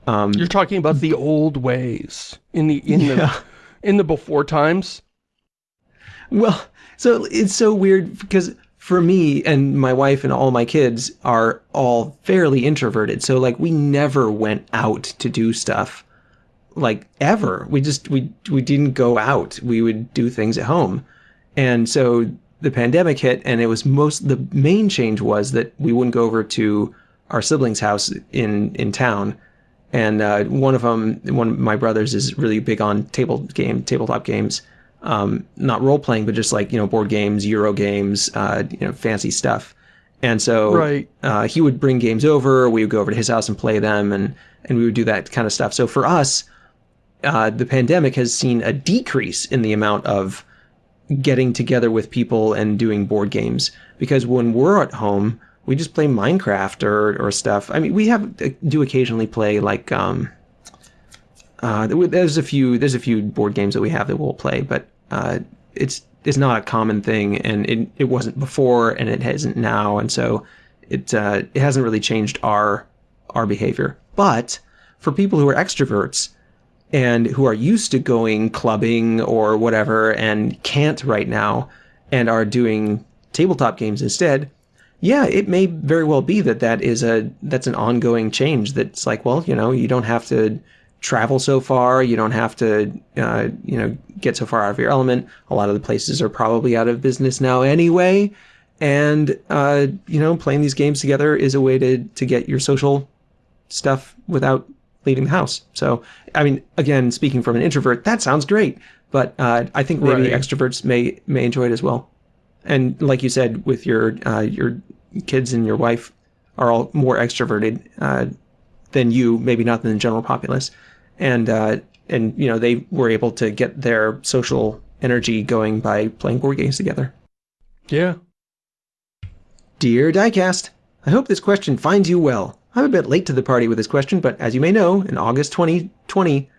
Um, You're talking about the old ways in the in yeah. the in the before times. Well, so it's so weird because for me and my wife and all my kids are all fairly introverted. So like we never went out to do stuff like ever. We just we we didn't go out. We would do things at home. And so the pandemic hit and it was most, the main change was that we wouldn't go over to our sibling's house in, in town. And uh, one of them, one of my brothers is really big on table game, tabletop games. Um, not role playing, but just like, you know, board games, Euro games, uh, you know, fancy stuff. And so right. uh, he would bring games over, we would go over to his house and play them, and, and we would do that kind of stuff. So for us, uh, the pandemic has seen a decrease in the amount of getting together with people and doing board games because when we're at home we just play minecraft or, or stuff. I mean we have uh, do occasionally play like um uh there's a few there's a few board games that we have that we'll play but uh it's it's not a common thing and it, it wasn't before and it hasn't now and so it uh it hasn't really changed our our behavior. But for people who are extroverts and who are used to going clubbing or whatever and can't right now and are doing tabletop games instead, yeah, it may very well be that that is a that's an ongoing change. That's like, well, you know, you don't have to travel so far, you don't have to, uh, you know, get so far out of your element. A lot of the places are probably out of business now anyway, and uh, you know, playing these games together is a way to to get your social stuff without leaving the house. So, I mean, again, speaking from an introvert, that sounds great, but uh, I think maybe right. extroverts may may enjoy it as well. And like you said, with your uh, your kids and your wife are all more extroverted uh, than you, maybe not than the general populace, and uh, and you know they were able to get their social energy going by playing board games together. Yeah. Dear Diecast, I hope this question finds you well. I'm a bit late to the party with this question, but as you may know, in August 2020,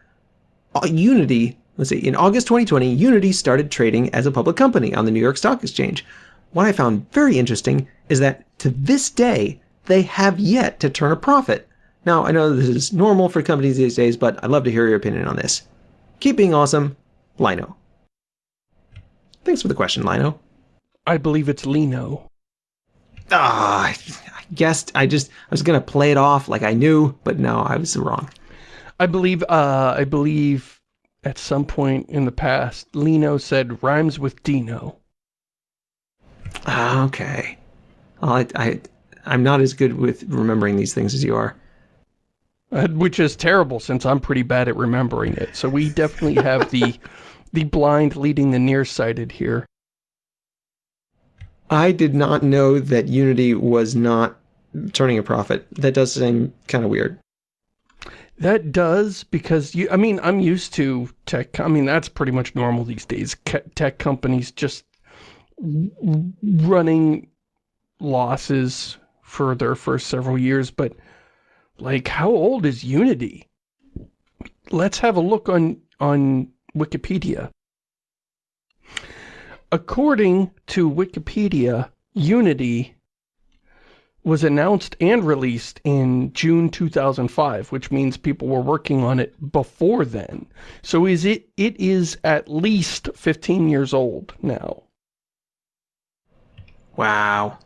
uh, Unity, let's see, in August 2020, Unity started trading as a public company on the New York Stock Exchange. What I found very interesting is that to this day, they have yet to turn a profit. Now, I know this is normal for companies these days, but I'd love to hear your opinion on this. Keep being awesome, Lino. Thanks for the question, Lino. I believe it's Lino. Ah, I guessed. I just I was gonna play it off like I knew, but no, I was wrong. I believe. Uh, I believe at some point in the past, Lino said rhymes with Dino. Ah, okay. I, I I'm not as good with remembering these things as you are. Uh, which is terrible since I'm pretty bad at remembering it. So we definitely have the the blind leading the nearsighted here. I did not know that Unity was not turning a profit. That does seem kind of weird. That does, because you, I mean, I'm used to tech, I mean, that's pretty much normal these days. Tech companies just running losses for their first several years, but like, how old is Unity? Let's have a look on, on Wikipedia. According to Wikipedia, Unity was announced and released in June 2005, which means people were working on it before then. So is it it is at least 15 years old now. Wow.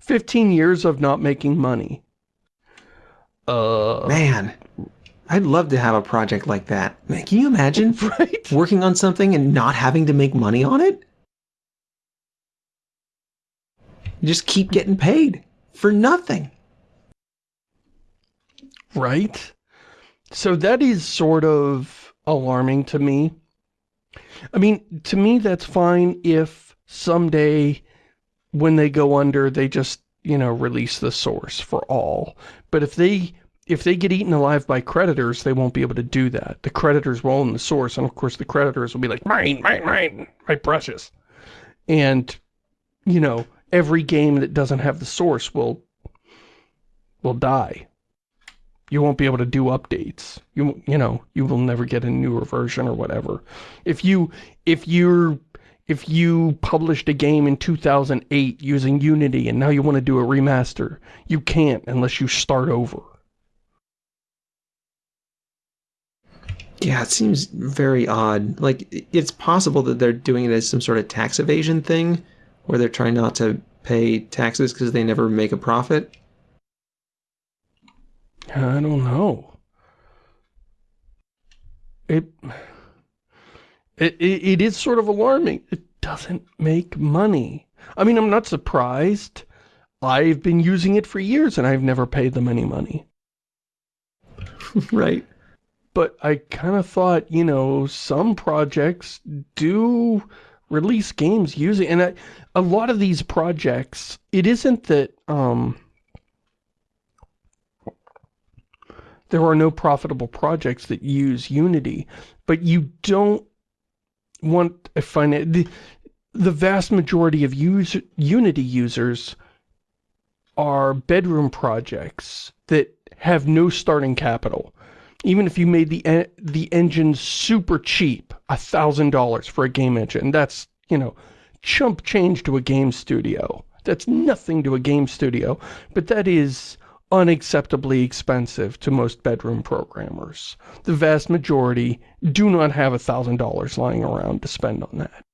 15 years of not making money. Uh Man, I'd love to have a project like that. Man, can you imagine right? working on something and not having to make money on it? Just keep getting paid for nothing. Right? So that is sort of alarming to me. I mean, to me that's fine if someday when they go under, they just, you know, release the source for all. But if they if they get eaten alive by creditors, they won't be able to do that. The creditors will own the source, and of course the creditors will be like, mine, mine, mine, my precious. And, you know, every game that doesn't have the source will, will die. You won't be able to do updates. You, you know, you will never get a newer version or whatever. If you, if you're, if you published a game in 2008 using Unity and now you want to do a remaster, you can't unless you start over. Yeah, it seems very odd. Like, it's possible that they're doing it as some sort of tax evasion thing, where they're trying not to pay taxes because they never make a profit. I don't know. It, it, it is sort of alarming. It doesn't make money. I mean, I'm not surprised. I've been using it for years and I've never paid them any money. right but I kind of thought, you know, some projects do release games using, and I, a lot of these projects, it isn't that, um, there are no profitable projects that use Unity, but you don't want a finance, the, the vast majority of use, Unity users are bedroom projects that have no starting capital even if you made the the engine super cheap, a thousand dollars for a game engine, that's, you know, chump change to a game studio. That's nothing to a game studio, but that is unacceptably expensive to most bedroom programmers. The vast majority do not have a thousand dollars lying around to spend on that.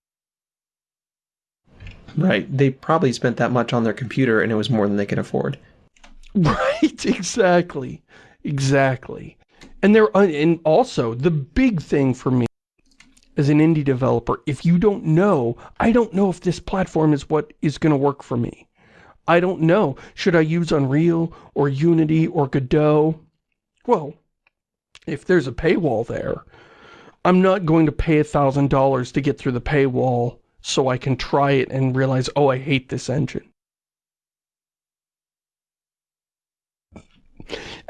Right. They probably spent that much on their computer and it was more than they could afford. Right, exactly. Exactly. And there, uh, and also the big thing for me as an indie developer, if you don't know, I don't know if this platform is what is going to work for me. I don't know. Should I use Unreal or Unity or Godot? Well, if there's a paywall there, I'm not going to pay a thousand dollars to get through the paywall so I can try it and realize, oh, I hate this engine.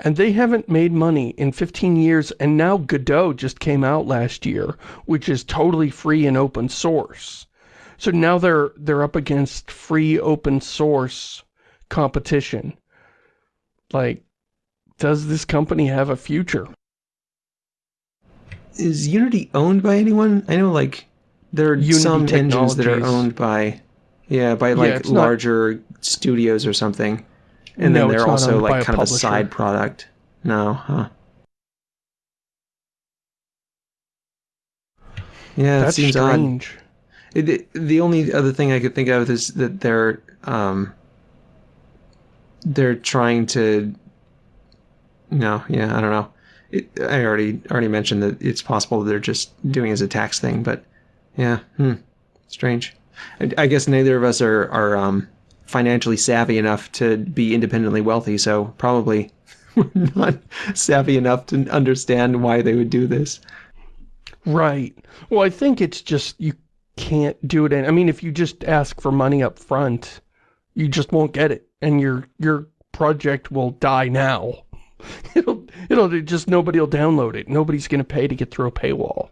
And they haven't made money in 15 years, and now Godot just came out last year, which is totally free and open source. So now they're they're up against free open source competition. Like, does this company have a future? Is Unity owned by anyone? I know, like, there are Unity some engines that are owned by... Yeah, by like not- larger studios or something. And No, then they're also like kind of a side product. No, huh? Yeah, That's it seems odd. strange. It, it- the only other thing I could think of is that they're um, they're trying to. No, yeah, I don't know. It, I already already mentioned that it's possible they're just doing it as a tax thing, but yeah, hmm, strange. I, I guess neither of us are are um, financially savvy enough to be independently wealthy, so probably we're not savvy enough to understand why they would do this. Right. Well, I think it's just you can't do it. In, I mean, if you just ask for money up front, you just won't get it, and your your project will die now. It'll it'll just nobody will download it. Nobody's going to pay to get through a paywall,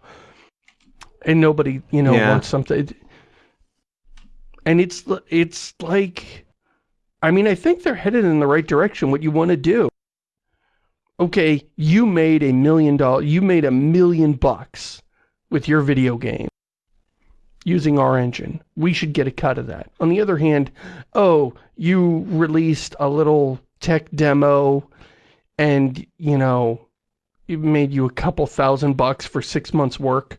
and nobody you know Yeah. wants something. And it's it's like, I mean, I think they're headed in the right direction. What you want to do okay, you made a million dollar, you made a million bucks with your video game using our engine. We should get a cut of that. On the other hand, oh, you released a little tech demo and, you know, it made you a couple thousand bucks for six months work.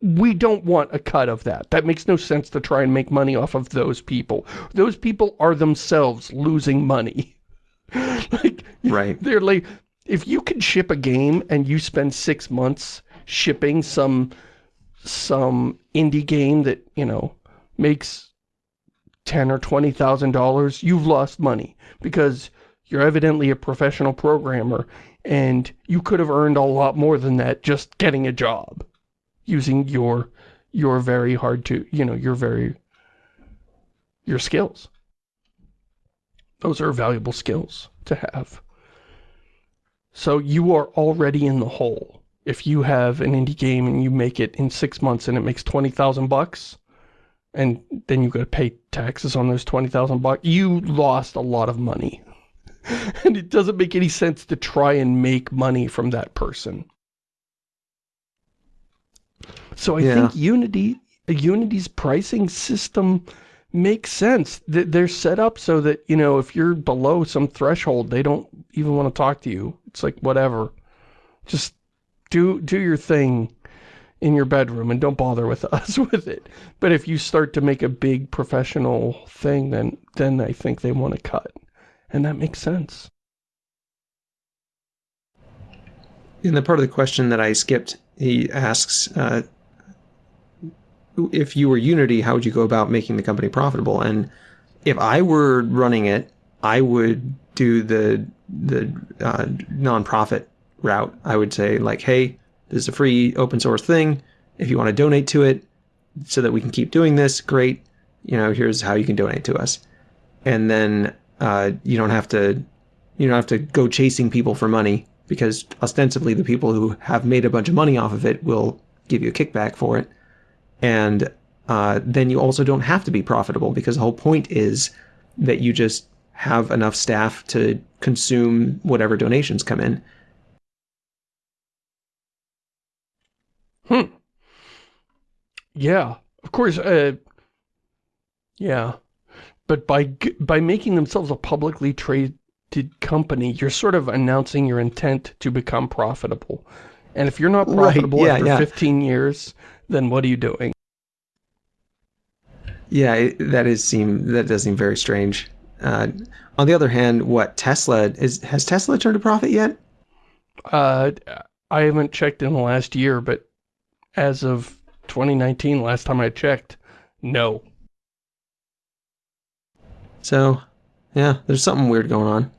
We don't want a cut of that. That makes no sense to try and make money off of those people. Those people are themselves losing money. like, Right. they're like, if you can ship a game and you spend six months shipping some some indie game that you know makes ten or twenty thousand dollars, you've lost money because you're evidently a professional programmer and you could have earned a lot more than that just getting a job using your your very hard to you know your very your skills. Those are valuable skills to have. So you are already in the hole. If you have an indie game and you make it in six months and it makes 20,000 bucks, and then you got to pay taxes on those 20,000 bucks, you lost a lot of money. and it doesn't make any sense to try and make money from that person. So I Yeah. think Unity, Unity's pricing system makes sense. They're set up so that, you know, if you're below some threshold, they don't even want to talk to you. It's like, whatever. Just do, do your thing in your bedroom and don't bother with us with it. But if you start to make a big professional thing, then, then I think they want to cut. And that makes sense. In the part of the question that I skipped, he asks, uh, if you were Unity, how would you go about making the company profitable? And if I were running it, I would do the the uh, nonprofit route. I would say like, hey, this is a free open source thing. If you want to donate to it, so that we can keep doing this, great. You know, here's how you can donate to us, and then uh, you don't have to you don't have to go chasing people for money because ostensibly the people who have made a bunch of money off of it will give you a kickback for it. And uh, then you also don't have to be profitable because the whole point is that you just have enough staff to consume whatever donations come in. Hmm. Yeah, of course. Uh, yeah, but by by making themselves a publicly traded company, you're sort of announcing your intent to become profitable. And if you're not Right, profitable yeah, after yeah. 15 years, then what are you doing? Yeah, it, that is seem that does seem very strange. Uh, on the other hand, what Tesla is has Tesla turned a profit yet? Uh, I haven't checked in the last year, but as of 2019, last time I checked, no. So, yeah, there's something weird going on.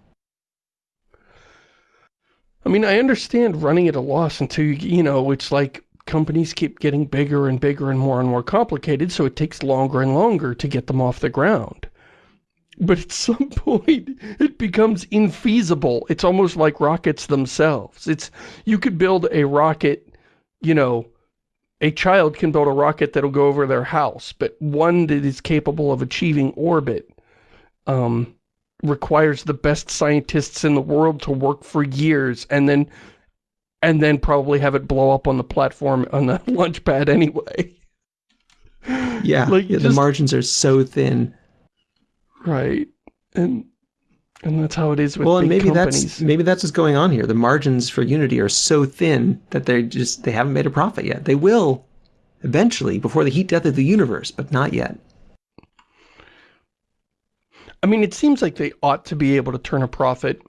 I mean, I understand running at a loss until you, you know, it's like companies keep getting bigger and bigger and more and more complicated, so it takes longer and longer to get them off the ground. But at some point, it becomes infeasible. It's almost like rockets themselves. It's, you could build a rocket, you know, a child can build a rocket that'll go over their house, but one that is capable of achieving orbit, um, requires the best scientists in the world to work for years and then and then probably have it blow up on the platform on the launch pad anyway. Yeah, Like, yeah the margins are so thin. Right. And and that's how it is with well, and maybe companies. that's maybe that's what's going on here. The margins for Unity are so thin that they just they haven't made a profit yet. They will eventually before the heat death of the universe, but not yet. I mean, it seems like they ought to be able to turn a profit.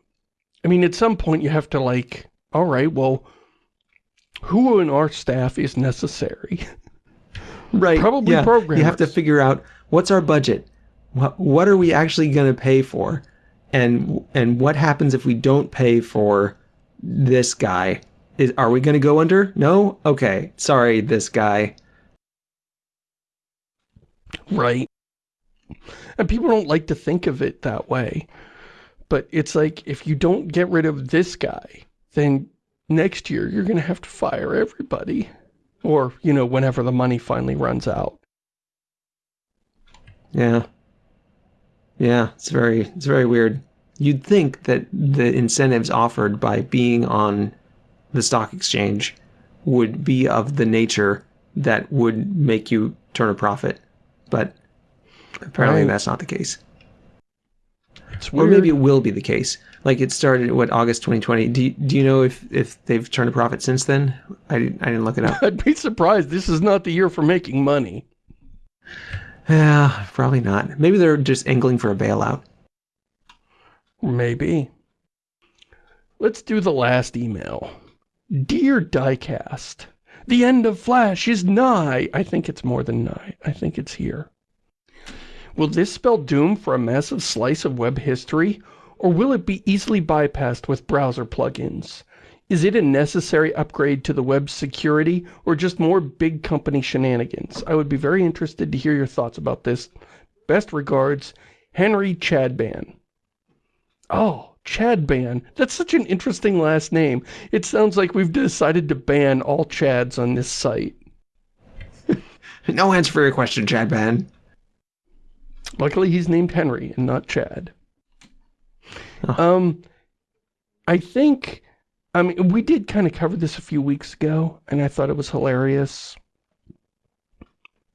I mean, at some point you have to like, all right, well, who in our staff is necessary? Right. Probably yeah. You have to figure out what's our budget. What what are we actually going to pay for? And and what happens if we don't pay for this guy? Is are we going to go under? No? Okay. Sorry, this guy. Right. And people don't like to think of it that way. But it's like, if you don't get rid of this guy, then next year you're going to have to fire everybody. Or, you know, whenever the money finally runs out. Yeah. Yeah, it's very it's very weird. You'd think that the incentives offered by being on the stock exchange would be of the nature that would make you turn a profit, but apparently Right. that's not the case. It's Or maybe it will be the case. Like it started what August 2020. Do you, do you know if if they've turned a profit since then? I didn't I didn't look it up. I'd be surprised. This is not the year for making money. yeah, probably not. Maybe they're just angling for a bailout. Maybe. Let's do the last email. Dear Diecast, the end of Flash is nigh. I think it's more than nigh. I think it's here. Will this spell doom for a massive slice of web history, or will it be easily bypassed with browser plugins? Is it a necessary upgrade to the web's security, or just more big company shenanigans? I would be very interested to hear your thoughts about this. Best regards, Henry Chadban. Oh, Chadban. That's such an interesting last name. It sounds like we've decided to ban all Chads on this site. No answer for your question, Chad Ban. Luckily, he's named Henry and not Chad. Oh. Um, I think, I mean, we did kind of cover this a few weeks ago, and I thought it was hilarious.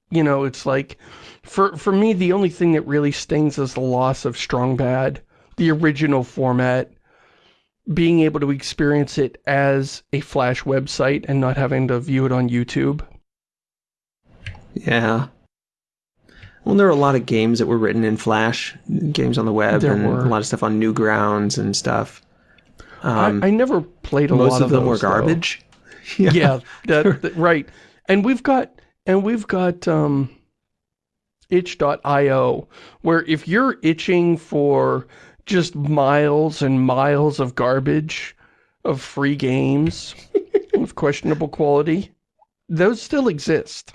You know, it's like, for, for me, the only thing that really stings is the loss of Strong Bad, the original format, being able to experience it as a Flash website and not having to view it on YouTube. Yeah. Well, there were a lot of games that were written in Flash, games on the web, There and were. a lot of stuff on Newgrounds and stuff. Um, I, I never played a most lot of them were those, though. garbage. yeah, that, that- right. And we've got and we've got um itch.io where if you're itching for just miles and miles of garbage of free games with questionable quality, those still exist.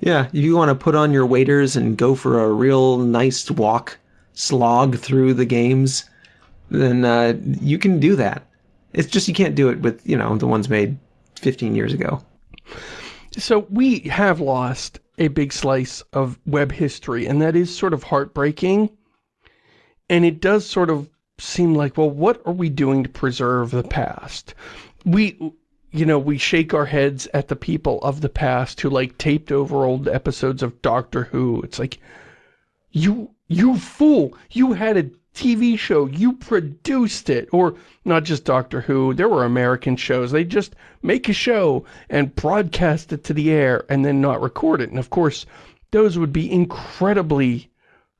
Yeah, if you want to put on your waders and go for a real nice walk, slog through the games, then uh, you can do that. It's just you can't do it with, you know, the ones made 15 years ago. So we have lost a big slice of web history, and that is sort of heartbreaking. And it does sort of seem like, well, what are we doing to preserve the past? We, you know, we shake our heads at the people of the past who like taped over old episodes of Doctor Who. It's like, you, you fool, you had a TV show, you produced it. Or not just Doctor Who, there were American shows. They just make a show and broadcast it to the air and then not record it. And of course, those would be incredibly,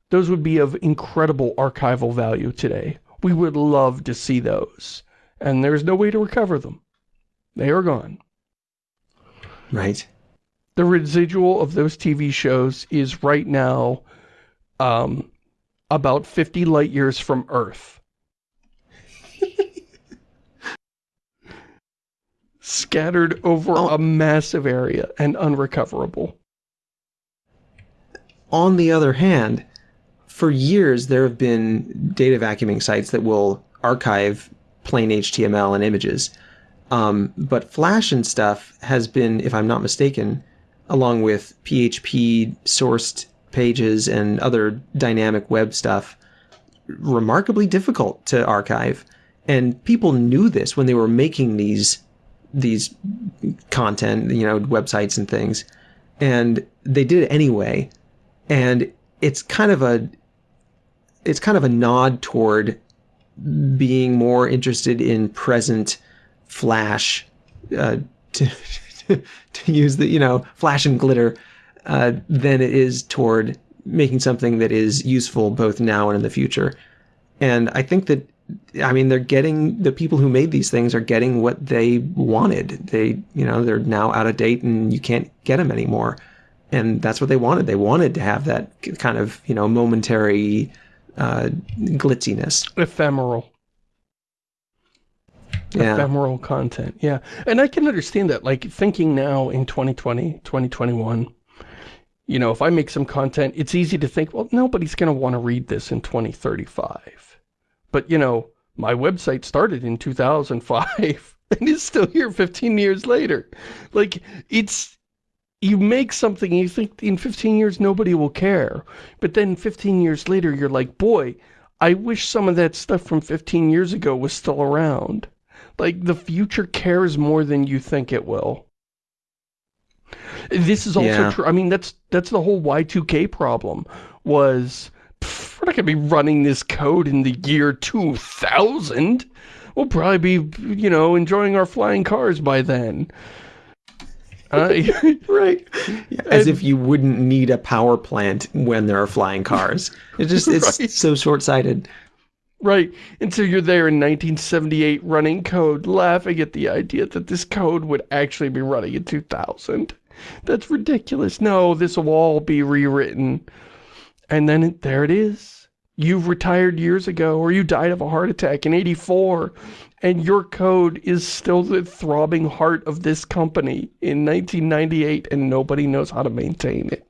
those would be of incredible archival value today. We would love to see those. And there's no way to recover them. They are gone. Right. The residual of those TV shows is right now um, about 50 light years from Earth. Scattered over Oh. a massive area and unrecoverable. On the other hand, for years there have been data vacuuming sites that will archive plain HTML and images. Um, but Flash and stuff has been, if I'm not mistaken, along with PHP sourced pages and other dynamic web stuff, remarkably difficult to archive. And people knew this when they were making these these content, you know, websites and things. And they did it anyway, and it's kind of a it's kind of a nod toward being more interested in present flash uh, to to use the you know flash and glitter uh, than it is toward making something that is useful both now and in the future. And I think that I mean they're getting the people who made these things are getting what they wanted. They you know they're now out of date and you can't get them anymore. And that's what they wanted. They wanted to have that kind of you know momentary uh, glitziness, ephemeral yeah. ephemeral content. Yeah. And I can understand that. Like, thinking now in 2020, 2021, you know, if I make some content, it's easy to think, well, nobody's going to want to read this in 2035. But, you know, my website started in 2005 and is still here 15 years later. Like, it's, you make something and you think in 15 years nobody will care. But then 15 years later, you're like, boy, I wish some of that stuff from 15 years ago was still around. Like, the future cares more than you think it will. This is also Yeah. true. I mean, that's that's the whole Y2K problem, was, pff, we're not going to be running this code in the year 2000. We'll probably be, you know, enjoying our flying cars by then. Uh, right. As if you wouldn't need a power plant when there are flying cars. It's just it's Right. so short-sighted. Right. And so you're there in 1978 running code, laughing at the idea that this code would actually be running in 2000. That's ridiculous. No, this will all be rewritten. And then it, there it is. You've retired years ago, or you died of a heart attack in 84, and your code is still the throbbing heart of this company in 1998, and nobody knows how to maintain it.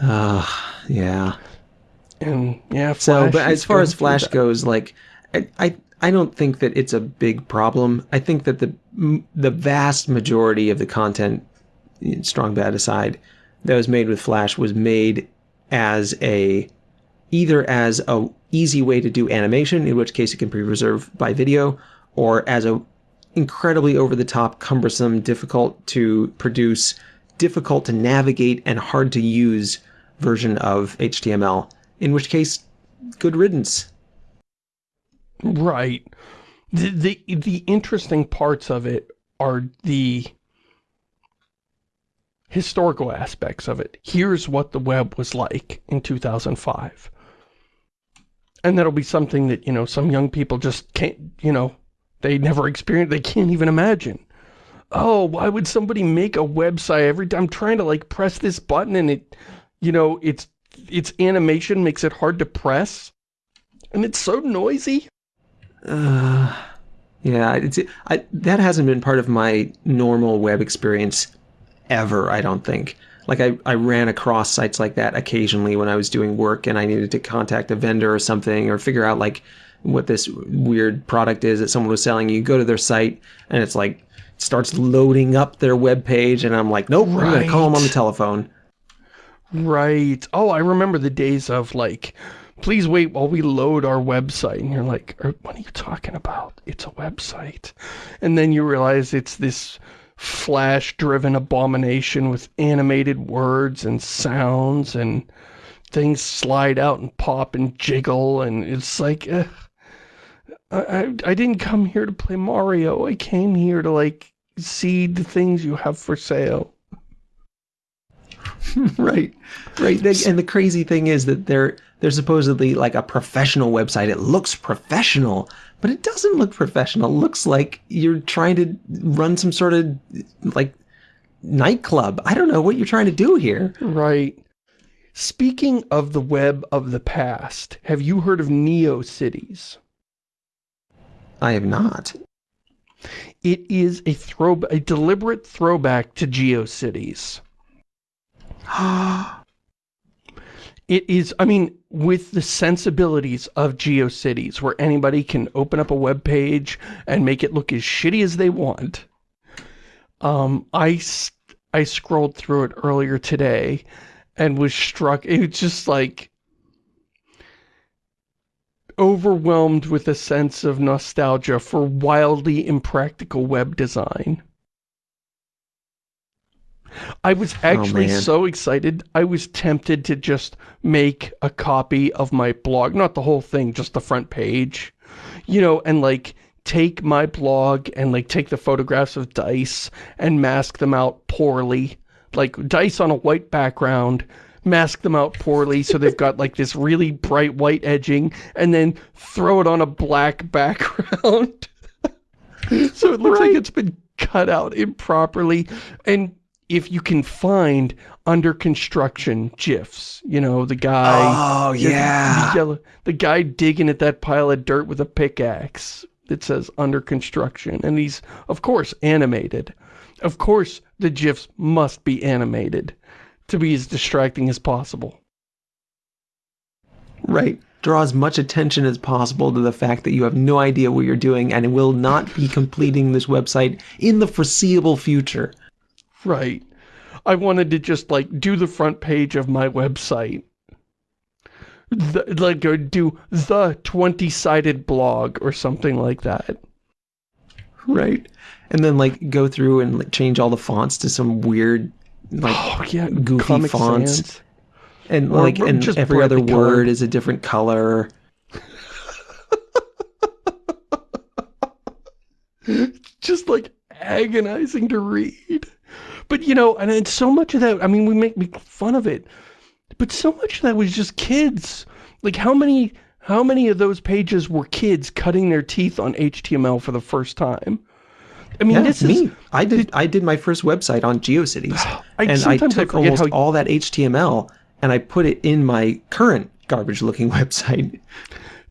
Ah, yeah. And yeah, So, but as far as Flash goes, like, I, I, I don't think that it's a big problem. I think that the the vast majority of the content, strong bad aside, that was made with Flash was made as a either as a easy way to do animation, in which case it can be preserved by video, or as a incredibly over the top, cumbersome, difficult to produce, difficult to navigate, and hard to use version of HTML. In which case, good riddance. Right. The, the the interesting parts of it are the historical aspects of it. Here's what the web was like in 2005. And that'll be something that, you know, some young people just can't, you know, they never experienced, they can't even imagine. Oh, why would somebody make a website every time I'm trying to like press this button and it, you know, it's, its animation makes it hard to press. And it's so noisy. Uh, yeah, it's I, that hasn't been part of my normal web experience ever. I don't think. Like I, I ran across sites like that occasionally when I was doing work and I needed to contact a vendor or something or figure out like what this weird product is that someone was selling. You go to their site and it's like starts loading up their web page and I'm like, nope, I'm gonna call them on the telephone. Right. Oh, I remember the days of like, please wait while we load our website. And you're like, "Er, what are you talking about? It's a website. And then you realize it's this flash-driven abomination with animated words and sounds and things slide out and pop and jiggle. And it's like, I, I, I didn't come here to play Mario. I came here to like see the things you have for sale. right. Right. They- and the crazy thing is that they're they're supposedly like a professional website. It looks professional but it doesn't look professional. It looks like you're trying to run some sort of like nightclub. I don't know what you're trying to do here. Right. Speaking of the web of the past, have you heard of Neo Cities? i have not. It is a throw, a deliberate throwback to GeoCities. It is, I mean, with the sensibilities of GeoCities, where anybody can open up a web page and make it look as shitty as they want. Um, I, I scrolled through it earlier today and was struck, it was just like, overwhelmed with a sense of nostalgia for wildly impractical web design. I was oh, actually man. so excited, I was tempted to just make a copy of my blog, not the whole thing, just the front page, you know, and like take my blog and like take the photographs of dice and mask them out poorly, like dice on a white background, mask them out poorly so they've got like this really bright white edging and then throw it on a black background. so it looks like it's been cut out improperly and if you can find under construction gifs, you know, the guy Oh the- yeah. the, yellow, the guy digging at that pile of dirt with a pickaxe that says under construction and he's of course animated. Of course the gifs must be animated to be as distracting as possible. Right. Draw as much attention as possible to the fact that you have no idea what you're doing and will not be completing this website in the foreseeable future. Right. I wanted to just like do the front page of my website. The, like or do the 20-sided blog or something like that. Right. And then like go through and like, change all the fonts to some weird like Oh yeah, goofy Comic fonts. Sans. and or like and just every other word colored. is a different color. just like agonizing to read. But you know, and it's so much of that, I mean, we make make fun of it, but so much of that was just kids. Like how many, how many of those pages were kids cutting their teeth on HTML for the first time? I mean, Yeah, this me. is, I did I did my first website on GeoCities. I, and I sometimes I took almost how, all that HTML and I put it in my current garbage looking website.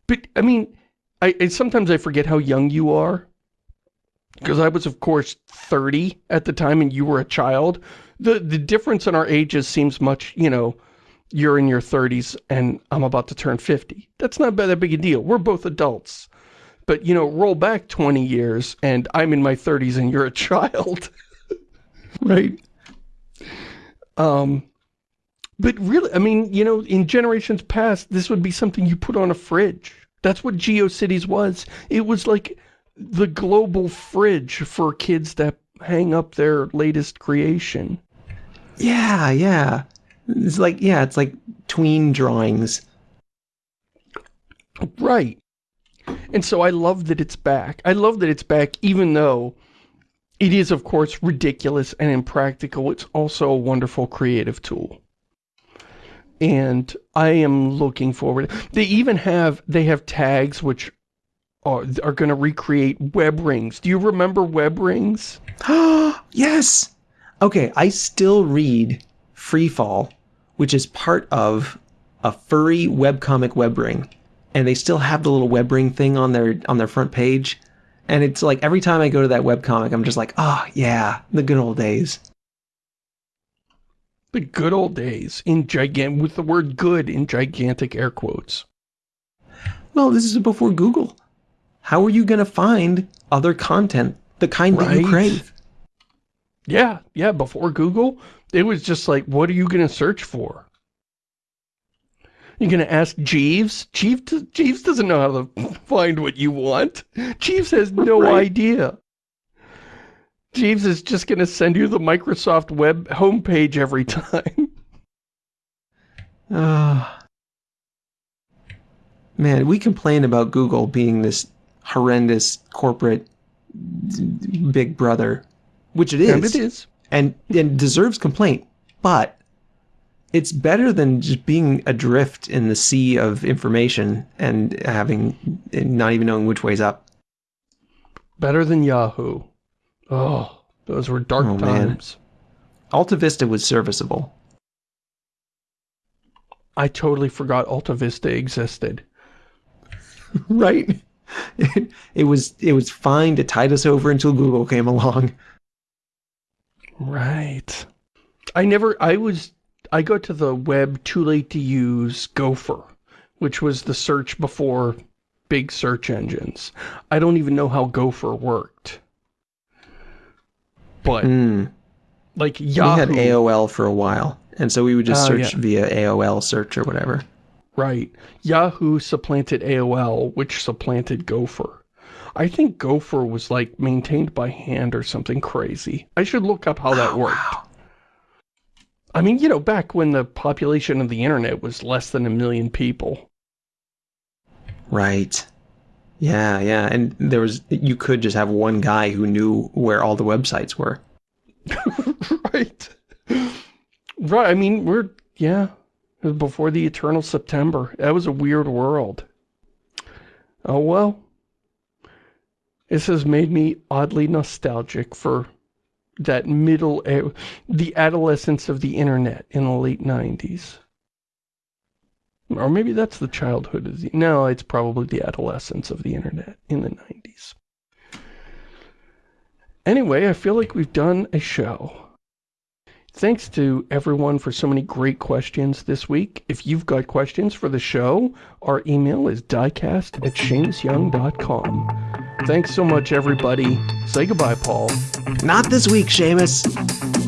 but I mean, I, I sometimes I forget how young you are. Because I was, of course, 30 at the time and you were a child. The the difference in our ages seems much, you know, you're in your 30s and I'm about to turn 50. That's not that big a deal. We're both adults. But, you know, roll back 20 years and I'm in my 30s and you're a child. Right. Um, but really, I mean, you know, in generations past, this would be something you put on a fridge. That's what GeoCities was. It was like the global fridge for kids that hang up their latest creation. Yeah, yeah. It's like yeah, it's like tween drawings. Right. And so I love that it's back. I love that it's back even though it is, of course, ridiculous and impractical. It's also a wonderful creative tool. And I am looking forward. They even have, they have tags which Oh, are, are going to recreate web rings. Do you remember web rings? yes. Okay, I still read Freefall, which is part of a furry webcomic web ring. And they still have the little web ring thing on their on their front page. And it's like every time I go to that webcomic, I'm just like, oh yeah, the good old days. The good old days in gigant with the word good in gigantic air quotes. Well, this is before Google. How are you gonna find other content, the kind that you crave? Yeah, yeah, before Google, it was just like, what are you going to search for? You're going to ask Jeeves? Jeeves, Jeeves doesn't know how to find what you want. Jeeves has no Right. idea. Jeeves is just going to send you the Microsoft web homepage every time. Ah. man, we complain about Google being this horrendous corporate big brother, which it is, And it is. and and deserves complaint. But it's better than just being adrift in the sea of information and having and not even knowing which way's up. Better than Yahoo. Oh, those were dark Oh, man. times. Alta Vista was serviceable. I totally forgot Alta Vista existed. right? It, it was it was fine to tide us over until Google came along. Right. I never, I was, I got to the web too late to use Gopher, which was the search before big search engines. I don't even know how Gopher worked. But, Mm. like We had AOL for a while, and so we would just Oh, search yeah. via AOL search or whatever. Right. Yahoo supplanted AOL, which supplanted Gopher. I think Gopher was like maintained by hand or something crazy. I should look up how that Oh, worked. wow. I mean, you know, back when the population of the internet was less than a million people. Right. Yeah, yeah. And there was, you could just have one guy who knew where all the websites were. right. Right. I mean, we're, yeah, before the eternal September. That was a weird world. Oh, well. This has made me oddly nostalgic for that middle, eh, the adolescence of the internet in the late 90s. Or maybe that's the childhood of the, no, it's probably the adolescence of the internet in the 90s. Anyway, I feel like we've done a show. Thanks to everyone for so many great questions this week. If you've got questions for the show, our email is diecast at ShamusYoung.com. Thanks so much, everybody. Say goodbye, Paul. Not this week, Shamus.